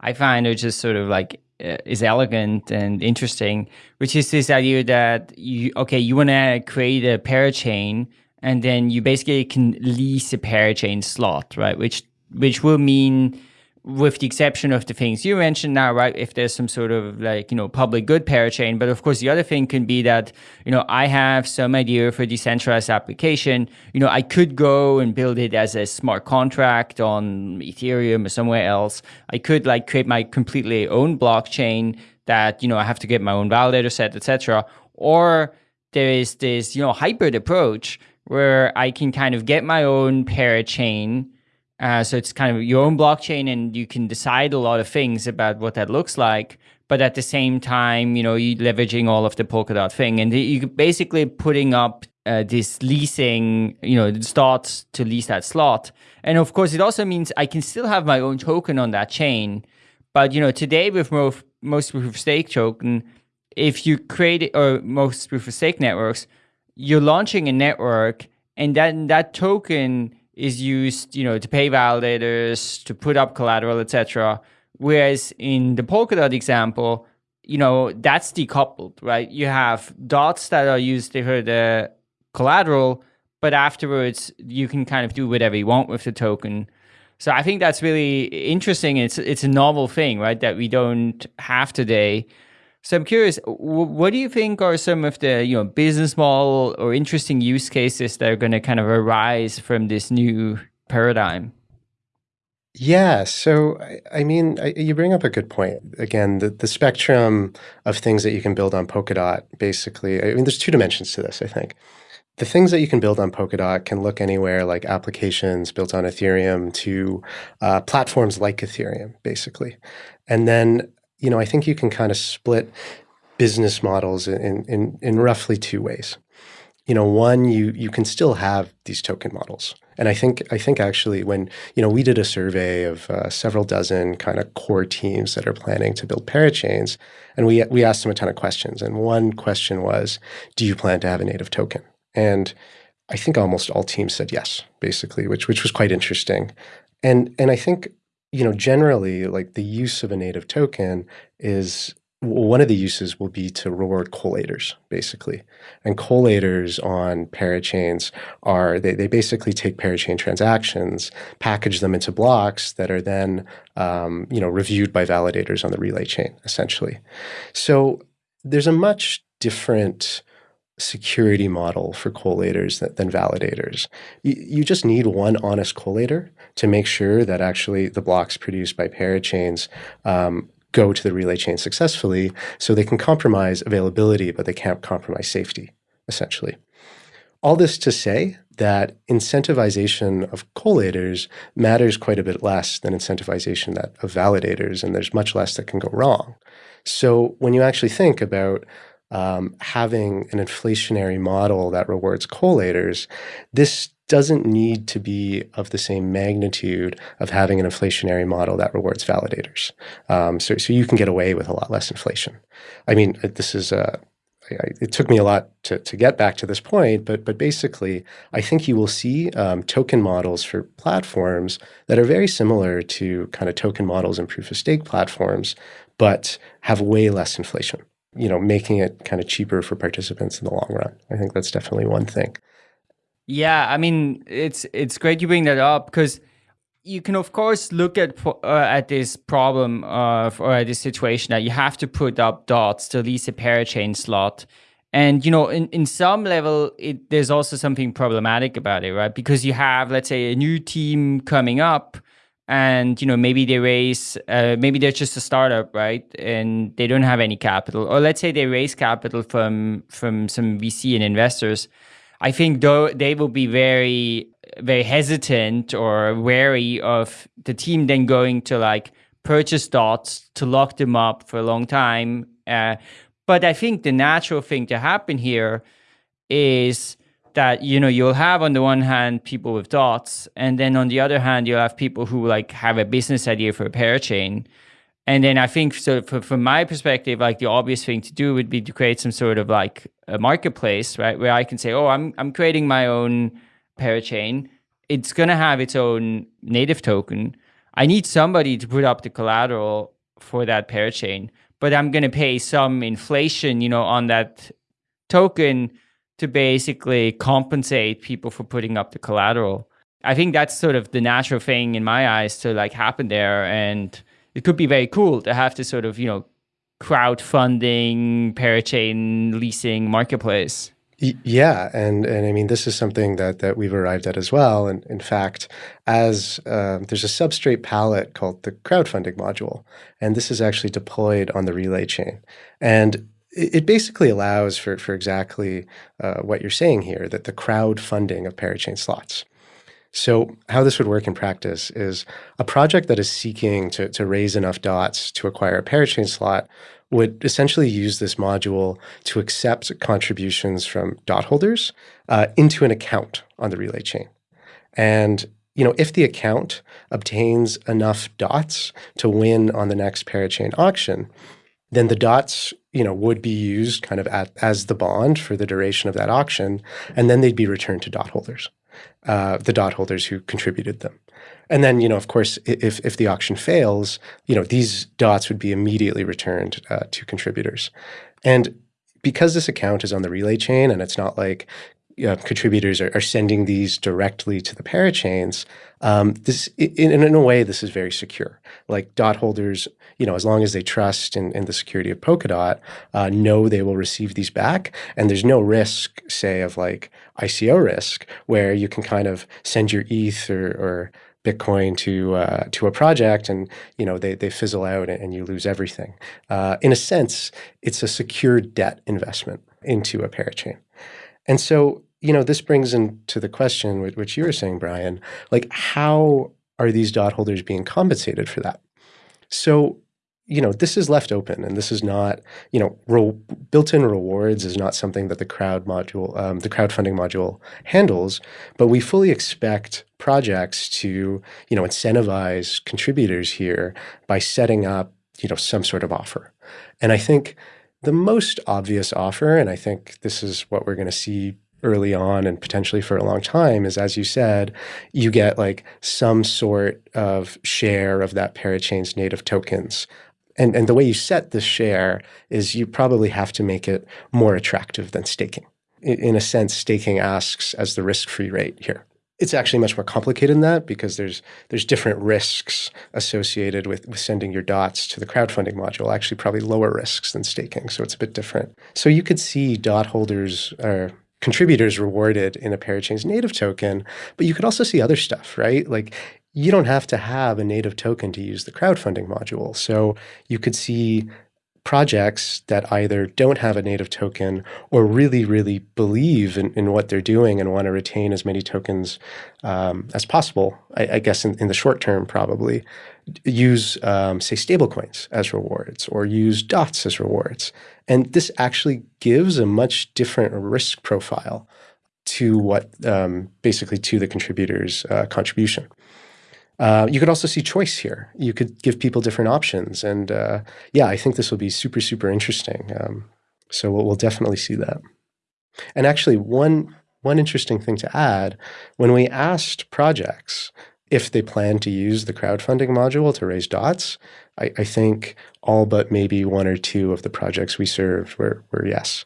I find are just sort of like uh, is elegant and interesting, which is this idea that you okay, you want to create a parachain, and then you basically can lease a parachain slot, right? Which which will mean with the exception of the things you mentioned now, right? If there's some sort of like, you know, public good parachain. But of course, the other thing can be that, you know, I have some idea for a decentralized application. You know, I could go and build it as a smart contract on Ethereum or somewhere else. I could like create my completely own blockchain that, you know, I have to get my own validator set, etc. Or there is this, you know, hybrid approach where I can kind of get my own parachain uh, so it's kind of your own blockchain and you can decide a lot of things about what that looks like. But at the same time, you know, you leveraging all of the Polkadot thing and you basically putting up uh, this leasing, you know, starts to lease that slot. And of course, it also means I can still have my own token on that chain. But, you know, today with most, most proof of stake token, if you create or most proof of stake networks, you're launching a network and then that token is used, you know, to pay validators, to put up collateral, etc. Whereas in the Polkadot example, you know, that's decoupled, right? You have dots that are used for the collateral, but afterwards you can kind of do whatever you want with the token. So I think that's really interesting. It's it's a novel thing, right? That we don't have today. So I'm curious, what do you think are some of the you know business model or interesting use cases that are going to kind of arise from this new paradigm? Yeah, so I, I mean, I, you bring up a good point. Again, the, the spectrum of things that you can build on Polkadot, basically, I mean, there's two dimensions to this, I think. The things that you can build on Polkadot can look anywhere like applications built on Ethereum to uh, platforms like Ethereum, basically. And then you know, I think you can kind of split business models in, in, in roughly two ways. You know, one, you you can still have these token models. And I think I think actually when, you know, we did a survey of uh, several dozen kind of core teams that are planning to build parachains, and we we asked them a ton of questions. And one question was, do you plan to have a native token? And I think almost all teams said yes, basically, which which was quite interesting. And and I think you know, generally, like the use of a native token is one of the uses will be to reward collators, basically. And collators on parachains are, they, they basically take parachain transactions, package them into blocks that are then, um, you know, reviewed by validators on the relay chain, essentially. So there's a much different security model for collators than, validators. You, you, just need one honest collator to make sure that actually the blocks produced by parachains um, go to the relay chain successfully so they can compromise availability, but they can't compromise safety, essentially. All this to say that incentivization of collators matters quite a bit less than incentivization that of validators, and there's much less that can go wrong. So when you actually think about um, having an inflationary model that rewards collators, this doesn't need to be of the same magnitude of having an inflationary model that rewards validators. Um, so, so you can get away with a lot less inflation. I mean, this is a it took me a lot to, to get back to this point, but but basically, I think you will see um, token models for platforms that are very similar to kind of token models and proof of stake platforms, but have way less inflation. You know, making it kind of cheaper for participants in the long run. I think that's definitely one thing. Yeah, I mean, it's it's great you bring that up because you can of course look at uh, at this problem of or at this situation that you have to put up dots to lease a parachain slot and you know in, in some level it, there's also something problematic about it right because you have let's say a new team coming up and you know maybe they raise uh, maybe they're just a startup right? And they don't have any capital. Or let's say they raise capital from from some vc and investors. I think though they will be very very hesitant or wary of the team then going to like purchase dots to lock them up for a long time. Uh, but I think the natural thing to happen here is that you know you'll have on the one hand people with dots, and then on the other hand you'll have people who like have a business idea for a parachain. And then I think so for, from my perspective, like the obvious thing to do would be to create some sort of like a marketplace, right? Where I can say, oh, I'm I'm creating my own parachain, it's going to have its own native token. I need somebody to put up the collateral for that parachain, but I'm going to pay some inflation, you know, on that token to basically compensate people for putting up the collateral. I think that's sort of the natural thing in my eyes to like happen there. And it could be very cool to have this sort of, you know, crowdfunding, parachain leasing marketplace. Yeah, and and I mean this is something that that we've arrived at as well. And in fact, as um, there's a substrate pallet called the crowdfunding module, and this is actually deployed on the Relay chain, and it basically allows for for exactly uh, what you're saying here, that the crowdfunding of parachain slots. So how this would work in practice is a project that is seeking to, to raise enough dots to acquire a parachain slot would essentially use this module to accept contributions from dot holders uh, into an account on the relay chain. And you know, if the account obtains enough dots to win on the next parachain auction, then the dots, you know, would be used kind of at, as the bond for the duration of that auction, and then they'd be returned to dot holders, uh, the dot holders who contributed them. And then, you know, of course, if, if the auction fails, you know, these dots would be immediately returned uh, to contributors. And because this account is on the relay chain and it's not like uh, contributors are, are, sending these directly to the parachains, um, this in, in, a way, this is very secure. Like dot holders, you know, as long as they trust in, in the security of Polkadot, uh, know they will receive these back. And there's no risk, say, of like ICO risk, where you can kind of send your ETH or, or Bitcoin to uh, to a project, and you know they they fizzle out and, and you lose everything. Uh, in a sense, it's a secure debt investment into a parachain, and so you know this brings into the question which you were saying, Brian, like how are these dot holders being compensated for that? So you know, this is left open and this is not, you know, built-in rewards is not something that the crowd module, um, the crowdfunding module handles, but we fully expect projects to, you know, incentivize contributors here by setting up, you know, some sort of offer. And I think the most obvious offer, and I think this is what we're going to see early on and potentially for a long time is as you said you get like some sort of share of that parachain's native tokens and, and the way you set the share is you probably have to make it more attractive than staking. In, in a sense, staking asks as the risk-free rate here. It's actually much more complicated than that because there's there's different risks associated with, with sending your dots to the crowdfunding module actually probably lower risks than staking so it's a bit different. So you could see dot holders or contributors rewarded in a parachain's native token but you could also see other stuff right? Like you don't have to have a native token to use the crowdfunding module. So you could see projects that either don't have a native token or really, really believe in, in what they're doing and want to retain as many tokens um, as possible, I, I guess in, in, the short term, probably, use, um, say, stablecoins as rewards or use dots as rewards. And this actually gives a much different risk profile to what um, basically to the contributor's uh, contribution. Uh, you could also see choice here. You could give people different options. And uh, yeah, I think this will be super, super interesting. Um, so we'll, we'll, definitely see that. And actually, one, one interesting thing to add, when we asked projects if they plan to use the crowdfunding module to raise dots, I, I think all but maybe one or two of the projects we served were, were yes.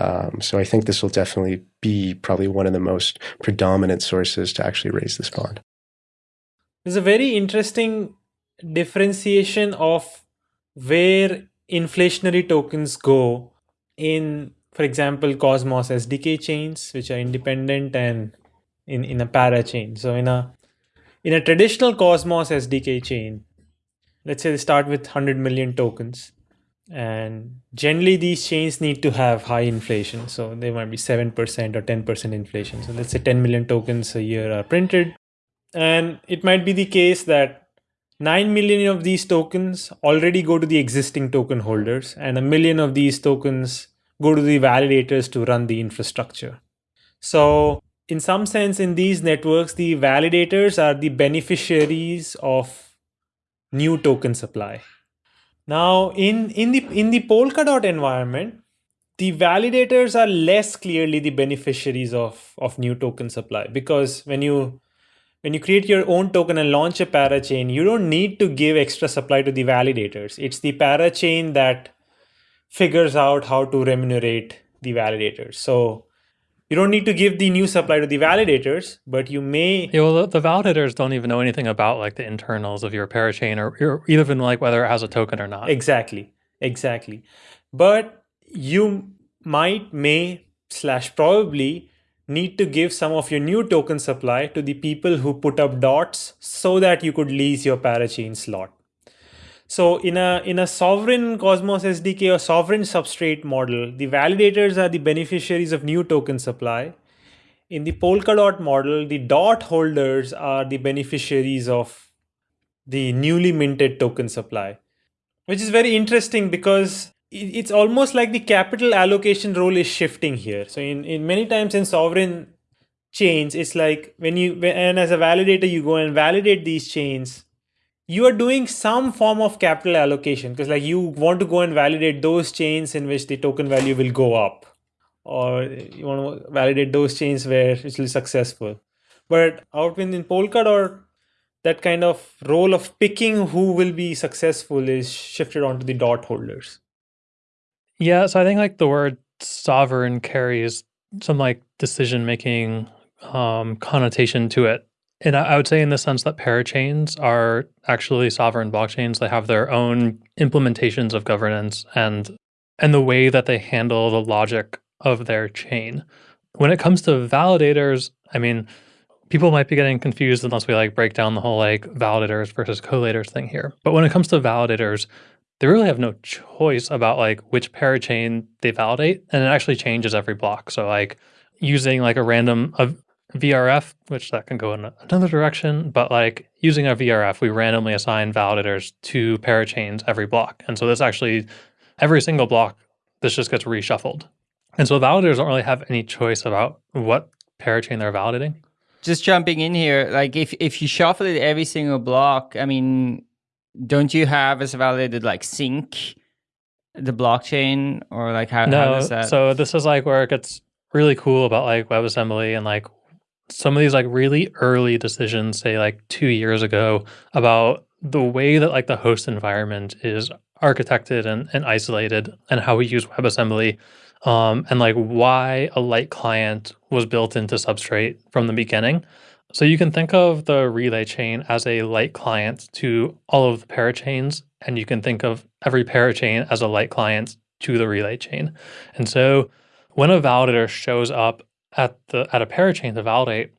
Um, so I think this will definitely be probably one of the most predominant sources to actually raise this bond. There's a very interesting differentiation of where inflationary tokens go in, for example, Cosmos SDK chains, which are independent and in, in a parachain. So in a in a traditional Cosmos SDK chain, let's say they start with 100 million tokens. And generally, these chains need to have high inflation. So they might be 7% or 10% inflation. So let's say 10 million tokens a year are printed. And it might be the case that 9 million of these tokens already go to the existing token holders, and a million of these tokens go to the validators to run the infrastructure. So, in some sense, in these networks, the validators are the beneficiaries of new token supply. Now, in, in the in the Polkadot environment, the validators are less clearly the beneficiaries of, of new token supply because when you when you create your own token and launch a parachain, you don't need to give extra supply to the validators. It's the parachain that figures out how to remunerate the validators. So you don't need to give the new supply to the validators, but you may. Yeah, well, the, validators don't even know anything about like the internals of your parachain or, or even like whether it has a token or not. Exactly, exactly. But you might, may, slash probably need to give some of your new token supply to the people who put up dots so that you could lease your parachain slot. So in a in a sovereign Cosmos SDK or sovereign substrate model, the validators are the beneficiaries of new token supply. In the Polkadot model, the dot holders are the beneficiaries of the newly minted token supply, which is very interesting because it's almost like the capital allocation role is shifting here. So in, in many times in sovereign chains, it's like when you and as a validator you go and validate these chains, you are doing some form of capital allocation because like you want to go and validate those chains in which the token value will go up, or you want to validate those chains where it will be successful. But out in, in Polkadot, that kind of role of picking who will be successful is shifted onto the dot holders. Yeah, so I think like the word sovereign carries some like decision making um, connotation to it. And I, I would say in the sense that parachains are actually sovereign blockchains. They have their own implementations of governance and and the way that they handle the logic of their chain. When it comes to validators, I mean, people might be getting confused unless we like break down the whole like validators versus collators thing here. But when it comes to validators, they really have no choice about like which parachain they validate and it actually changes every block. So like using like a random a vrf which that can go in another direction but like using a vrf we randomly assign validators to parachains every block. And so this actually every single block this just gets reshuffled. And so validators don't really have any choice about what parachain they're validating. Just jumping in here like if if you shuffle it every single block i mean don't you have as validated like sync the blockchain or like how, no, how does that? So this is like where it gets really cool about like WebAssembly and like some of these like really early decisions, say like two years ago, about the way that like the host environment is architected and, and isolated and how we use WebAssembly um, and like why a light client was built into Substrate from the beginning. So you can think of the relay chain as a light client to all of the parachains, and you can think of every parachain as a light client to the relay chain. And so when a validator shows up at the at a parachain to validate,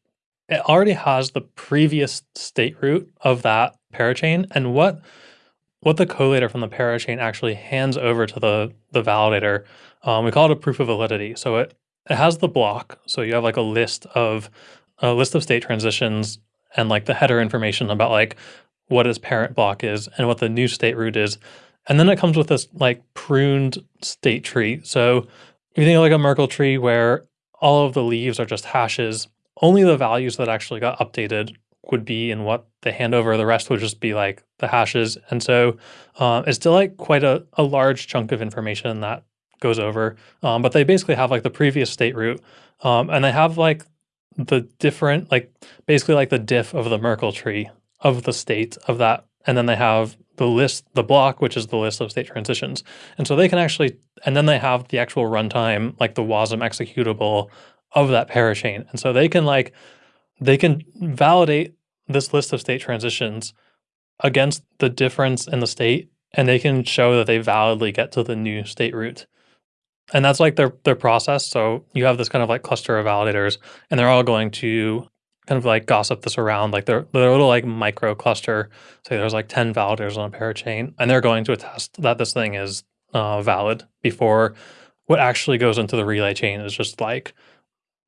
it already has the previous state root of that parachain and what what the collator from the parachain actually hands over to the the validator. Um, we call it a proof of validity. So it it has the block. So you have like a list of a list of state transitions and like the header information about like what its parent block is and what the new state root is. And then it comes with this like pruned state tree. So if you think of like a Merkle tree where all of the leaves are just hashes, only the values that actually got updated would be in what they hand over. The rest would just be like the hashes. And so uh, it's still like quite a, a large chunk of information that goes over. Um, but they basically have like the previous state root um, and they have like the different, like basically like the diff of the Merkle tree of the state of that. And then they have the list, the block, which is the list of state transitions. And so they can actually, and then they have the actual runtime, like the WASM executable of that parachain. And so they can like, they can validate this list of state transitions against the difference in the state, and they can show that they validly get to the new state root and that's like their their process. So you have this kind of like cluster of validators, and they're all going to kind of like gossip this around, like their their little like micro cluster. Say there's like ten validators on a parachain, and they're going to attest that this thing is uh, valid before what actually goes into the relay chain is just like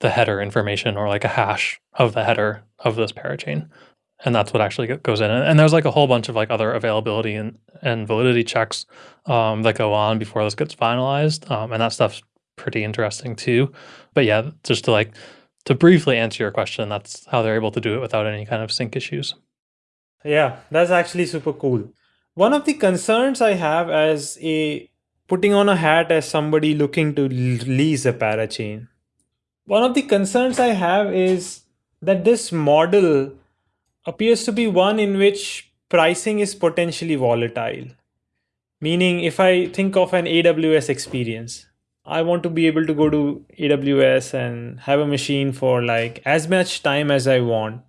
the header information or like a hash of the header of this parachain and that's what actually goes in. And there's like a whole bunch of like other availability and, and validity checks um, that go on before this gets finalized, um, and that stuff's pretty interesting too. But yeah, just to like to briefly answer your question, that's how they're able to do it without any kind of sync issues. Yeah, that's actually super cool. One of the concerns I have as a putting on a hat as somebody looking to lease a parachain. One of the concerns I have is that this model appears to be one in which pricing is potentially volatile. Meaning, if I think of an AWS experience, I want to be able to go to AWS and have a machine for like as much time as I want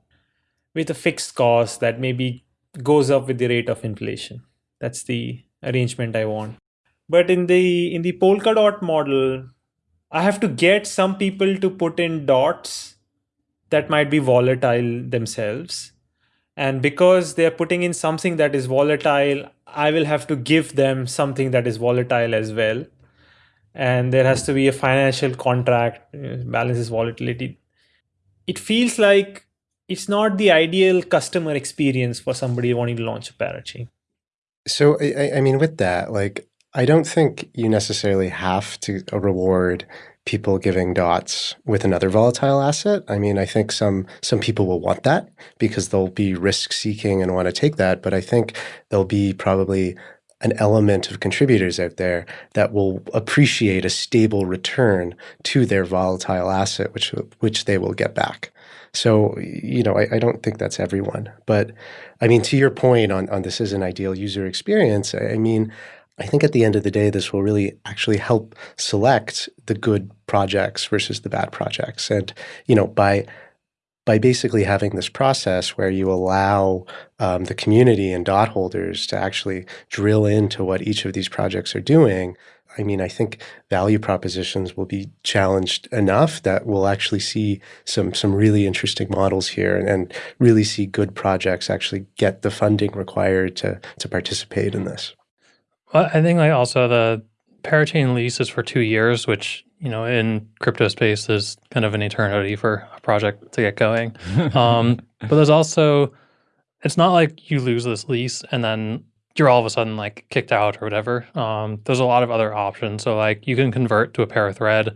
with a fixed cost that maybe goes up with the rate of inflation. That's the arrangement I want. But in the in the Polkadot model, I have to get some people to put in dots that might be volatile themselves and because they're putting in something that is volatile, I will have to give them something that is volatile as well. And there has to be a financial contract, balances volatility. It feels like it's not the ideal customer experience for somebody wanting to launch a parachain. So, I, I mean, with that, like, I don't think you necessarily have to uh, reward people giving dots with another volatile asset. I mean, I think some some people will want that because they'll be risk seeking and want to take that. But I think there'll be probably an element of contributors out there that will appreciate a stable return to their volatile asset, which which they will get back. So, you know, I, I don't think that's everyone. But I mean, to your point on, on this is an ideal user experience, I mean, I think at the end of the day, this will really actually help select the good projects versus the bad projects. And, you know, by by basically having this process where you allow um, the community and dot holders to actually drill into what each of these projects are doing, I mean, I think value propositions will be challenged enough that we'll actually see some some really interesting models here and, and really see good projects actually get the funding required to to participate in this. Well, I think like also the parachain lease is for two years, which you know in crypto space is kind of an eternity for a project to get going. um, but there's also it's not like you lose this lease and then you're all of a sudden like kicked out or whatever. Um, there's a lot of other options. So like you can convert to a Parathread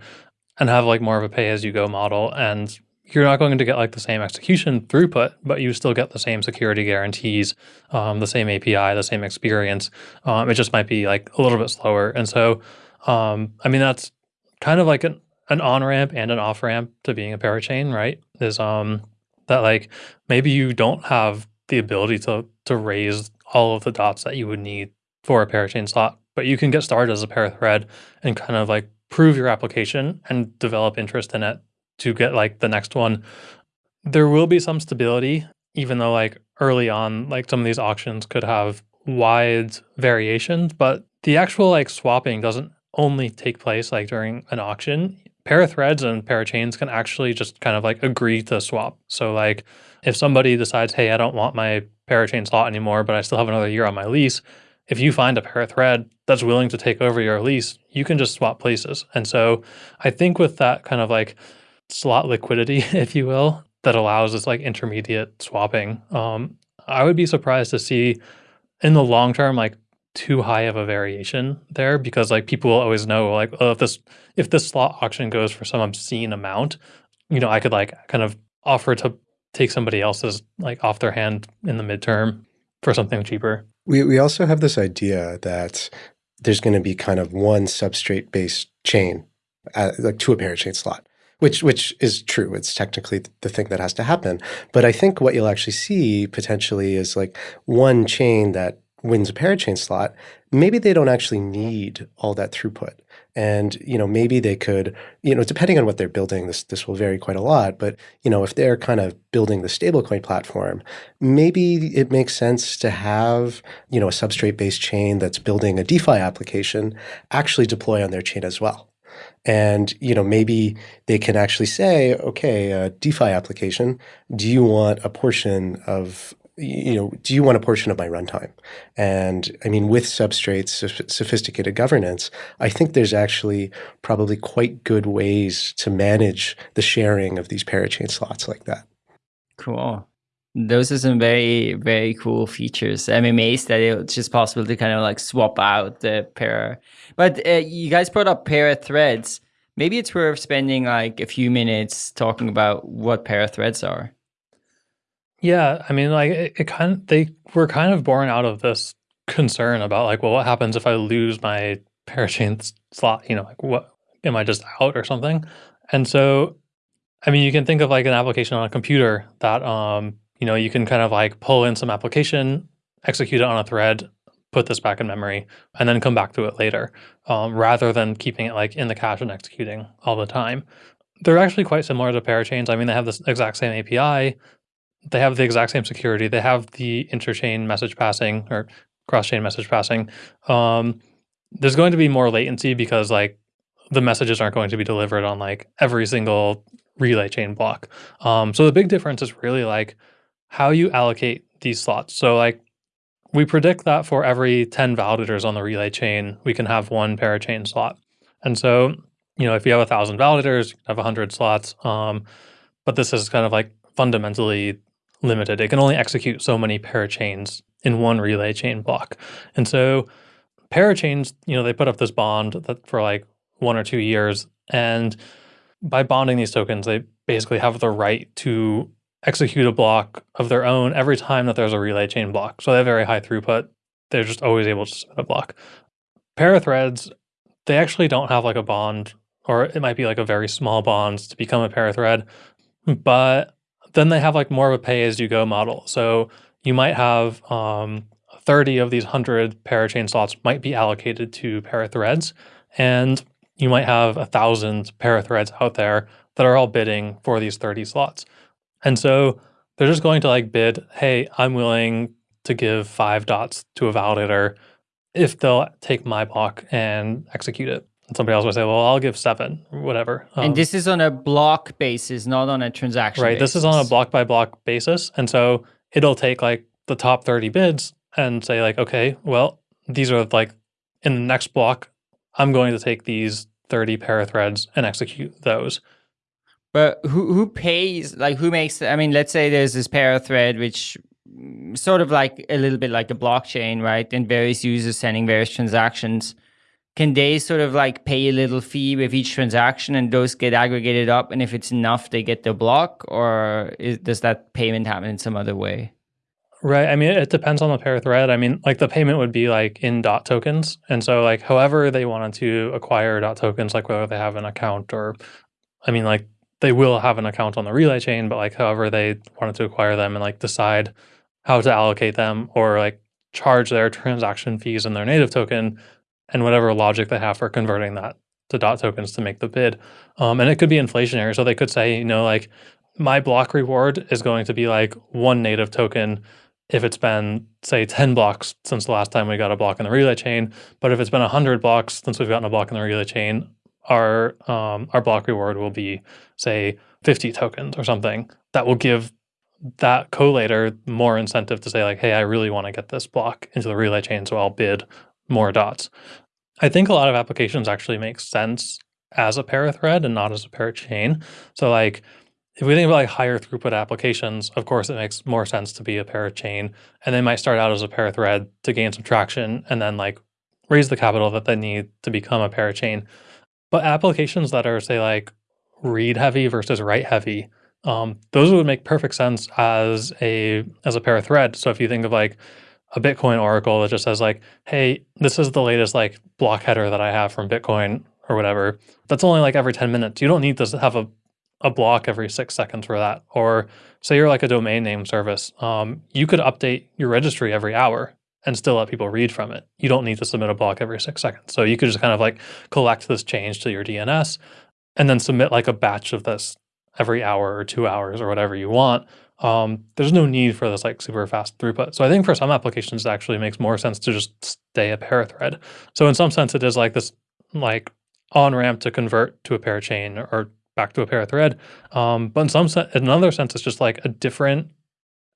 and have like more of a pay as you go model and you're not going to get like the same execution throughput, but you still get the same security guarantees, um, the same API, the same experience. Um, it just might be like a little bit slower. And so, um, I mean, that's kind of like an, an on ramp and an off ramp to being a parachain, right? Is um, that like maybe you don't have the ability to to raise all of the dots that you would need for a parachain slot, but you can get started as a parathread and kind of like prove your application and develop interest in it to get like the next one there will be some stability, even though like early on, like some of these auctions could have wide variations, but the actual like swapping doesn't only take place like during an auction. Parathreads and parachains can actually just kind of like agree to swap. So like if somebody decides, hey, I don't want my pair parachain slot anymore, but I still have another year on my lease, if you find a parathread that's willing to take over your lease, you can just swap places. And so I think with that kind of like slot liquidity, if you will, that allows this like intermediate swapping, um, I would be surprised to see in the long term like too high of a variation there because like people will always know like oh if this if this slot auction goes for some obscene amount, you know, I could like kind of offer to take somebody else's like off their hand in the midterm for something cheaper. We we also have this idea that there's going to be kind of one substrate based chain, uh, like to a parachain slot, which which is true. It's technically the thing that has to happen. But I think what you'll actually see potentially is like one chain that wins a parachain slot. Maybe they don't actually need all that throughput. And, you know, maybe they could, you know, depending on what they're building, this this will vary quite a lot. But, you know, if they're kind of building the stablecoin platform, maybe it makes sense to have, you know, a substrate-based chain that's building a DeFi application actually deploy on their chain as well. And you know maybe they can actually say, okay, a DeFi application, do you want a portion of you know, do you want a portion of my runtime? And I mean, with Substrate's sophisticated governance, I think there's actually probably quite good ways to manage the sharing of these parachain slots like that. Cool. Those are some very, very cool features. I'm amazed that it's just possible to kind of like swap out the pair. But uh, you guys brought up parathreads. Maybe it's worth spending like a few minutes talking about what parathreads are. Yeah, I mean, like it, it kind of, they were kind of born out of this concern about like, well, what happens if I lose my parachain slot? You know, like what am I just out or something? And so, I mean, you can think of like an application on a computer that, um, you know, you can kind of like pull in some application, execute it on a thread, put this back in memory, and then come back to it later, um, rather than keeping it like in the cache and executing all the time. They're actually quite similar to parachains. I mean, they have this exact same API, they have the exact same security. They have the interchain message passing or cross-chain message passing. Um, there's going to be more latency because like the messages aren't going to be delivered on like every single relay chain block. Um, so the big difference is really like how you allocate these slots. So like we predict that for every 10 validators on the relay chain, we can have one parachain slot. And so, you know, if you have a thousand validators, you have a hundred slots. Um, but this is kind of like fundamentally limited. It can only execute so many parachains in one relay chain block. And so parachains, you know, they put up this bond that for like one or two years. And by bonding these tokens, they basically have the right to execute a block of their own every time that there's a relay chain block. So they have very high throughput. They're just always able to submit a block. Parathreads, they actually don't have like a bond, or it might be like a very small bond to become a parathread, but then they have like more of a pay as you go model. So you might have um, 30 of these 100 parachain slots might be allocated to parathreads, and you might have a thousand parathreads out there that are all bidding for these 30 slots. And so they're just going to like bid, hey, I'm willing to give five dots to a validator if they'll take my block and execute it. And somebody else would say, well, I'll give seven, whatever. Um, and this is on a block basis, not on a transaction Right. Basis. This is on a block by block basis. And so it'll take like the top 30 bids and say like, okay, well, these are like in the next block, I'm going to take these 30 parathreads and execute those. But who who pays like who makes I mean let's say there's this parathread which mm, sort of like a little bit like a blockchain, right? And various users sending various transactions. Can they sort of like pay a little fee with each transaction and those get aggregated up? And if it's enough they get the block? Or is, does that payment happen in some other way? Right. I mean it depends on the parathread. I mean like the payment would be like in dot tokens. And so like however they wanted to acquire dot tokens like whether they have an account or i mean like they will have an account on the relay chain but like however they wanted to acquire them and like decide how to allocate them or like charge their transaction fees in their native token and whatever logic they have for converting that to dot tokens to make the bid. Um, and it could be inflationary. So they could say, you know, like my block reward is going to be like one native token if it's been say 10 blocks since the last time we got a block in the relay chain but if it's been 100 blocks since we've gotten a block in the relay chain our um, our block reward will be say 50 tokens or something. That will give that collator more incentive to say like hey i really want to get this block into the relay chain so i'll bid more dots. I think a lot of applications actually make sense as a parathread and not as a parachain so like if we think about like higher throughput applications, of course, it makes more sense to be a parachain, and they might start out as a parathread to gain some traction, and then like raise the capital that they need to become a parachain. But applications that are say like read heavy versus write heavy, um, those would make perfect sense as a as a parathread. So if you think of like a Bitcoin oracle that just says like, hey, this is the latest like block header that I have from Bitcoin or whatever. That's only like every 10 minutes. You don't need to have a a block every six seconds for that. Or say you're like a domain name service, um, you could update your registry every hour and still let people read from it. You don't need to submit a block every six seconds. So you could just kind of like collect this change to your DNS and then submit like a batch of this every hour or two hours or whatever you want. Um, there's no need for this like super fast throughput. So I think for some applications, it actually makes more sense to just stay a parathread. So in some sense, it is like this like on ramp to convert to a parachain or back to a parathread. Um, but in some sense, in another sense, it's just like a different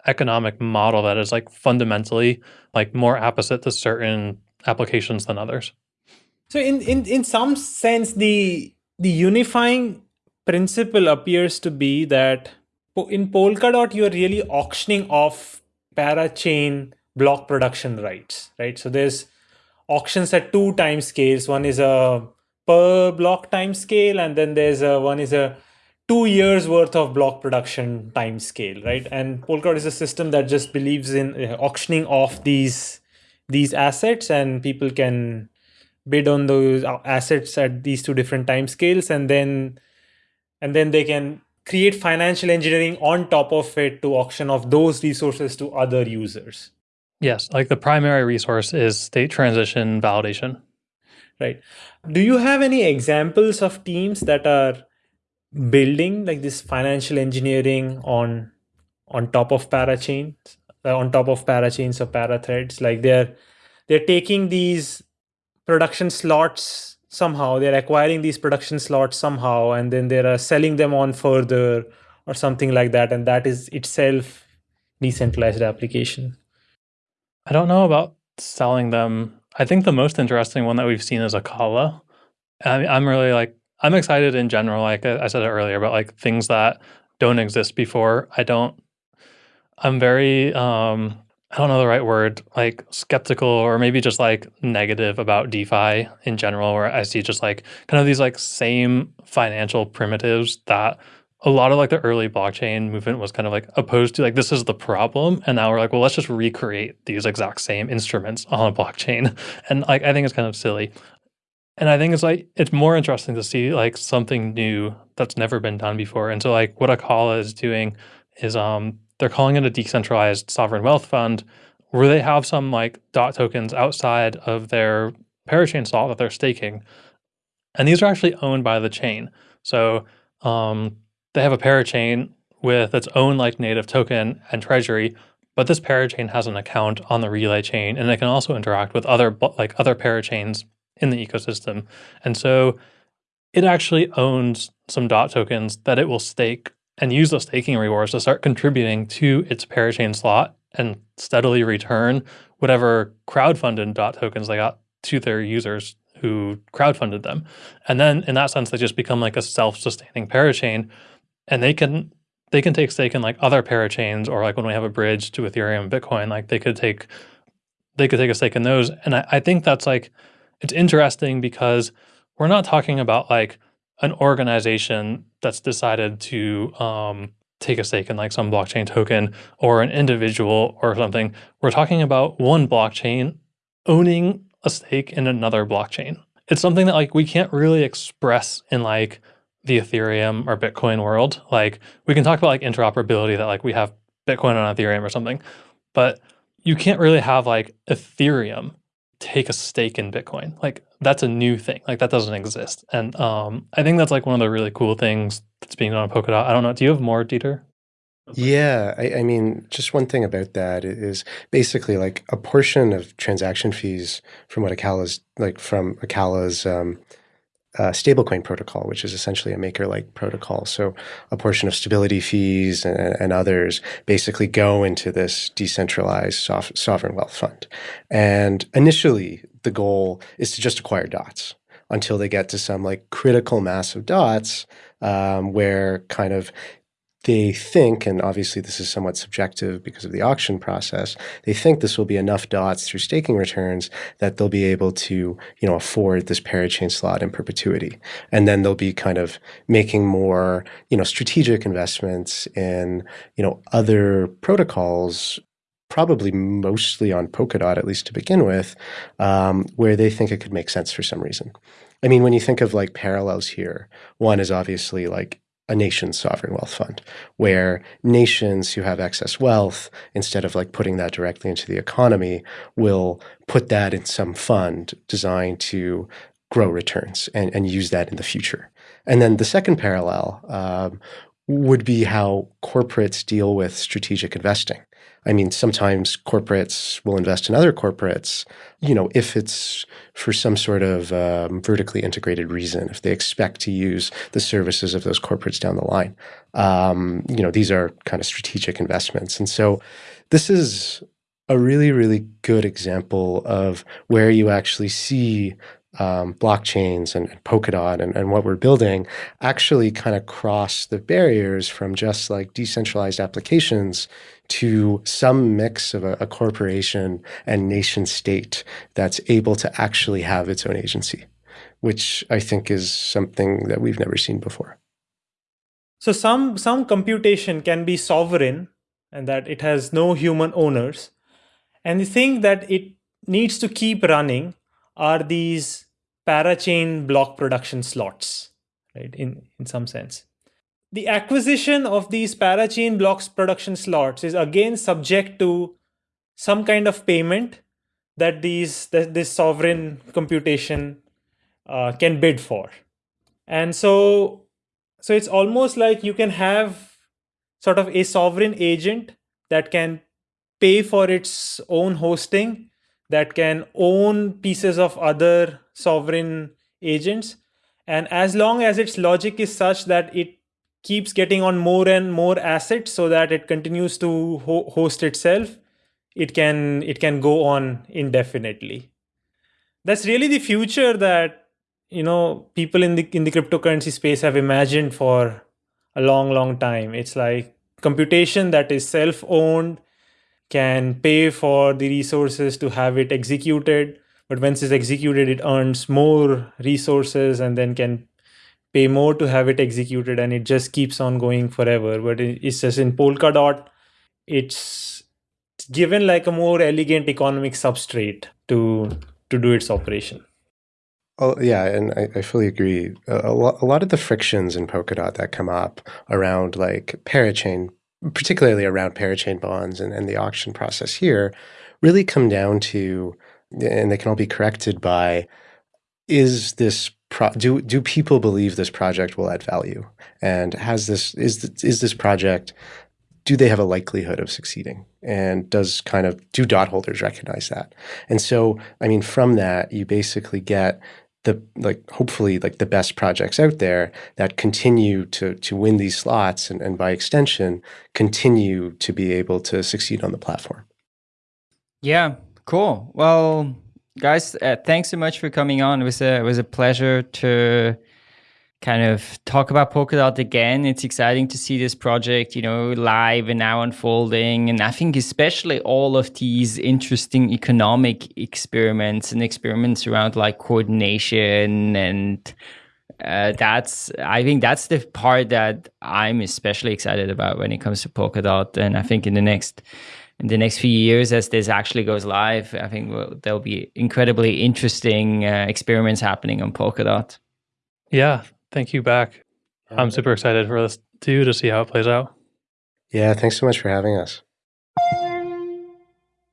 economic model that is like fundamentally like more opposite to certain applications than others. So in, in, in some sense, the the unifying principle appears to be that in Polkadot, you're really auctioning off parachain block production rights, right? So there's auctions at two time scales. One is a per block time scale and then there's a one is a two years worth of block production time scale right? And polkadot is a system that just believes in uh, auctioning off these these assets and people can bid on those uh, assets at these two different time scales and then and then they can create financial engineering on top of it to auction off those resources to other users. Yes like the primary resource is state transition validation. Right. Do you have any examples of teams that are building like this financial engineering on on top of parachains uh, on top of parachains or parathreads. Like they're they're taking these production slots somehow. They're acquiring these production slots somehow and then they're selling them on further or something like that and that is itself decentralized application. I don't know about selling them. I think the most interesting one that we've seen is Acala. I, I'm really like I'm excited in general. Like I said it earlier about like things that don't exist before. I don't. I'm very um, I don't know the right word, like skeptical or maybe just like negative about DeFi in general, where I see just like kind of these like same financial primitives that a lot of like the early blockchain movement was kind of like opposed to like this is the problem and now we're like well let's just recreate these exact same instruments on a blockchain and like i think it's kind of silly and i think it's like it's more interesting to see like something new that's never been done before. And so like what acala is doing is um they're calling it a decentralized sovereign wealth fund where they have some like dot tokens outside of their parachain slot that they're staking. And these are actually owned by the chain. So um they have a parachain with its own like native token and treasury, but this parachain has an account on the relay chain and it can also interact with other like other parachains in the ecosystem. And so it actually owns some dot tokens that it will stake and use those staking rewards to start contributing to its parachain slot and steadily return whatever crowdfunded dot tokens they got to their users who crowdfunded them. And then in that sense, they just become like a self-sustaining parachain and they can they can take stake in like other parachains or like when we have a bridge to Ethereum Bitcoin, like they could take they could take a stake in those. And I, I think that's like it's interesting because we're not talking about like an organization that's decided to um, take a stake in like some blockchain token or an individual or something. We're talking about one blockchain owning a stake in another blockchain. It's something that like we can't really express in like the Ethereum or Bitcoin world. Like we can talk about like interoperability that like we have Bitcoin on Ethereum or something, but you can't really have like Ethereum take a stake in Bitcoin. Like that's a new thing. Like that doesn't exist. And um, I think that's like one of the really cool things that's being done on Polkadot. I don't know. Do you have more, Dieter? Yeah, I, I, mean, just one thing about that is basically like a portion of transaction fees from what Acala's like from Acala's um, uh, stablecoin protocol, which is essentially a maker-like protocol. So a portion of stability fees and, and others basically go into this decentralized sovereign wealth fund. And initially, the goal is to just acquire dots until they get to some like critical mass of dots um, where kind of they think, and obviously this is somewhat subjective because of the auction process, they think this will be enough dots through staking returns that they'll be able to, you know, afford this parachain slot in perpetuity. And then they'll be kind of making more, you know, strategic investments in, you know, other protocols probably mostly on Polkadot, at least to begin with, um, where they think it could make sense for some reason. I mean, when you think of like parallels here, one is obviously like a nation's sovereign wealth fund, where nations who have excess wealth, instead of like putting that directly into the economy, will put that in some fund designed to grow returns and, and use that in the future. And then the second parallel um, would be how corporates deal with strategic investing. I mean, sometimes corporates will invest in other corporates, you know, if it's for some sort of um, vertically integrated reason, if they expect to use the services of those corporates down the line. Um, you know, these are kind of strategic investments. And so this is a really, really good example of where you actually see um, blockchains and, and Polkadot and, and, what we're building actually kind of cross the barriers from just like decentralized applications to some mix of a, a corporation and nation state that's able to actually have its own agency, which I think is something that we've never seen before. So some some computation can be sovereign and that it has no human owners. And the thing that it needs to keep running are these parachain block production slots, right? In in some sense the acquisition of these parachain blocks production slots is again subject to some kind of payment that these that this sovereign computation uh, can bid for and so so it's almost like you can have sort of a sovereign agent that can pay for its own hosting that can own pieces of other sovereign agents. And as long as its logic is such that it keeps getting on more and more assets so that it continues to ho host itself it can it can go on indefinitely. That's really the future that you know people in the in the cryptocurrency space have imagined for a long long time. It's like computation that is self owned can pay for the resources to have it executed but once it's executed it earns more resources and then can pay more to have it executed and it just keeps on going forever but it's just in polkadot it's given like a more elegant economic substrate to to do its operation Oh, yeah, and I, I fully agree. A, a, lot, a lot of the frictions in Polkadot that come up around like parachain, particularly around parachain bonds and, and the auction process here, really come down to, and they can all be corrected by, is this pro- do do people believe this project will add value? And has this is is this project do they have a likelihood of succeeding? And does kind of do dot holders recognize that? And so, I mean, from that, you basically get the like hopefully like the best projects out there that continue to to win these slots and, and by extension continue to be able to succeed on the platform. Yeah, cool. Well, guys, uh, thanks so much for coming on. It was a it was a pleasure to kind of talk about Polkadot again. It's exciting to see this project, you know, live and now unfolding. And I think especially all of these interesting economic experiments and experiments around like coordination and uh, that's I think that's the part that I'm especially excited about when it comes to Polkadot. And I think in the next in the next few years as this actually goes live, I think we'll, there'll be incredibly interesting uh, experiments happening on Polkadot. Yeah, thank you back. I'm super excited for this too to see how it plays out. Yeah, thanks so much for having us.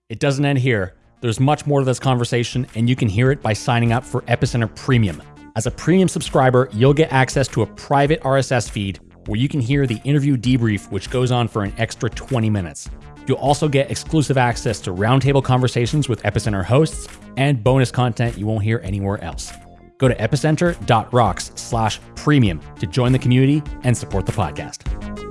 It doesn't end here. There's much more to this conversation, and you can hear it by signing up for Epicenter Premium. As a premium subscriber, you'll get access to a private RSS feed where you can hear the interview debrief, which goes on for an extra 20 minutes. You'll also get exclusive access to roundtable conversations with Epicenter hosts and bonus content you won't hear anywhere else. Go to epicenter.rocks slash premium to join the community and support the podcast.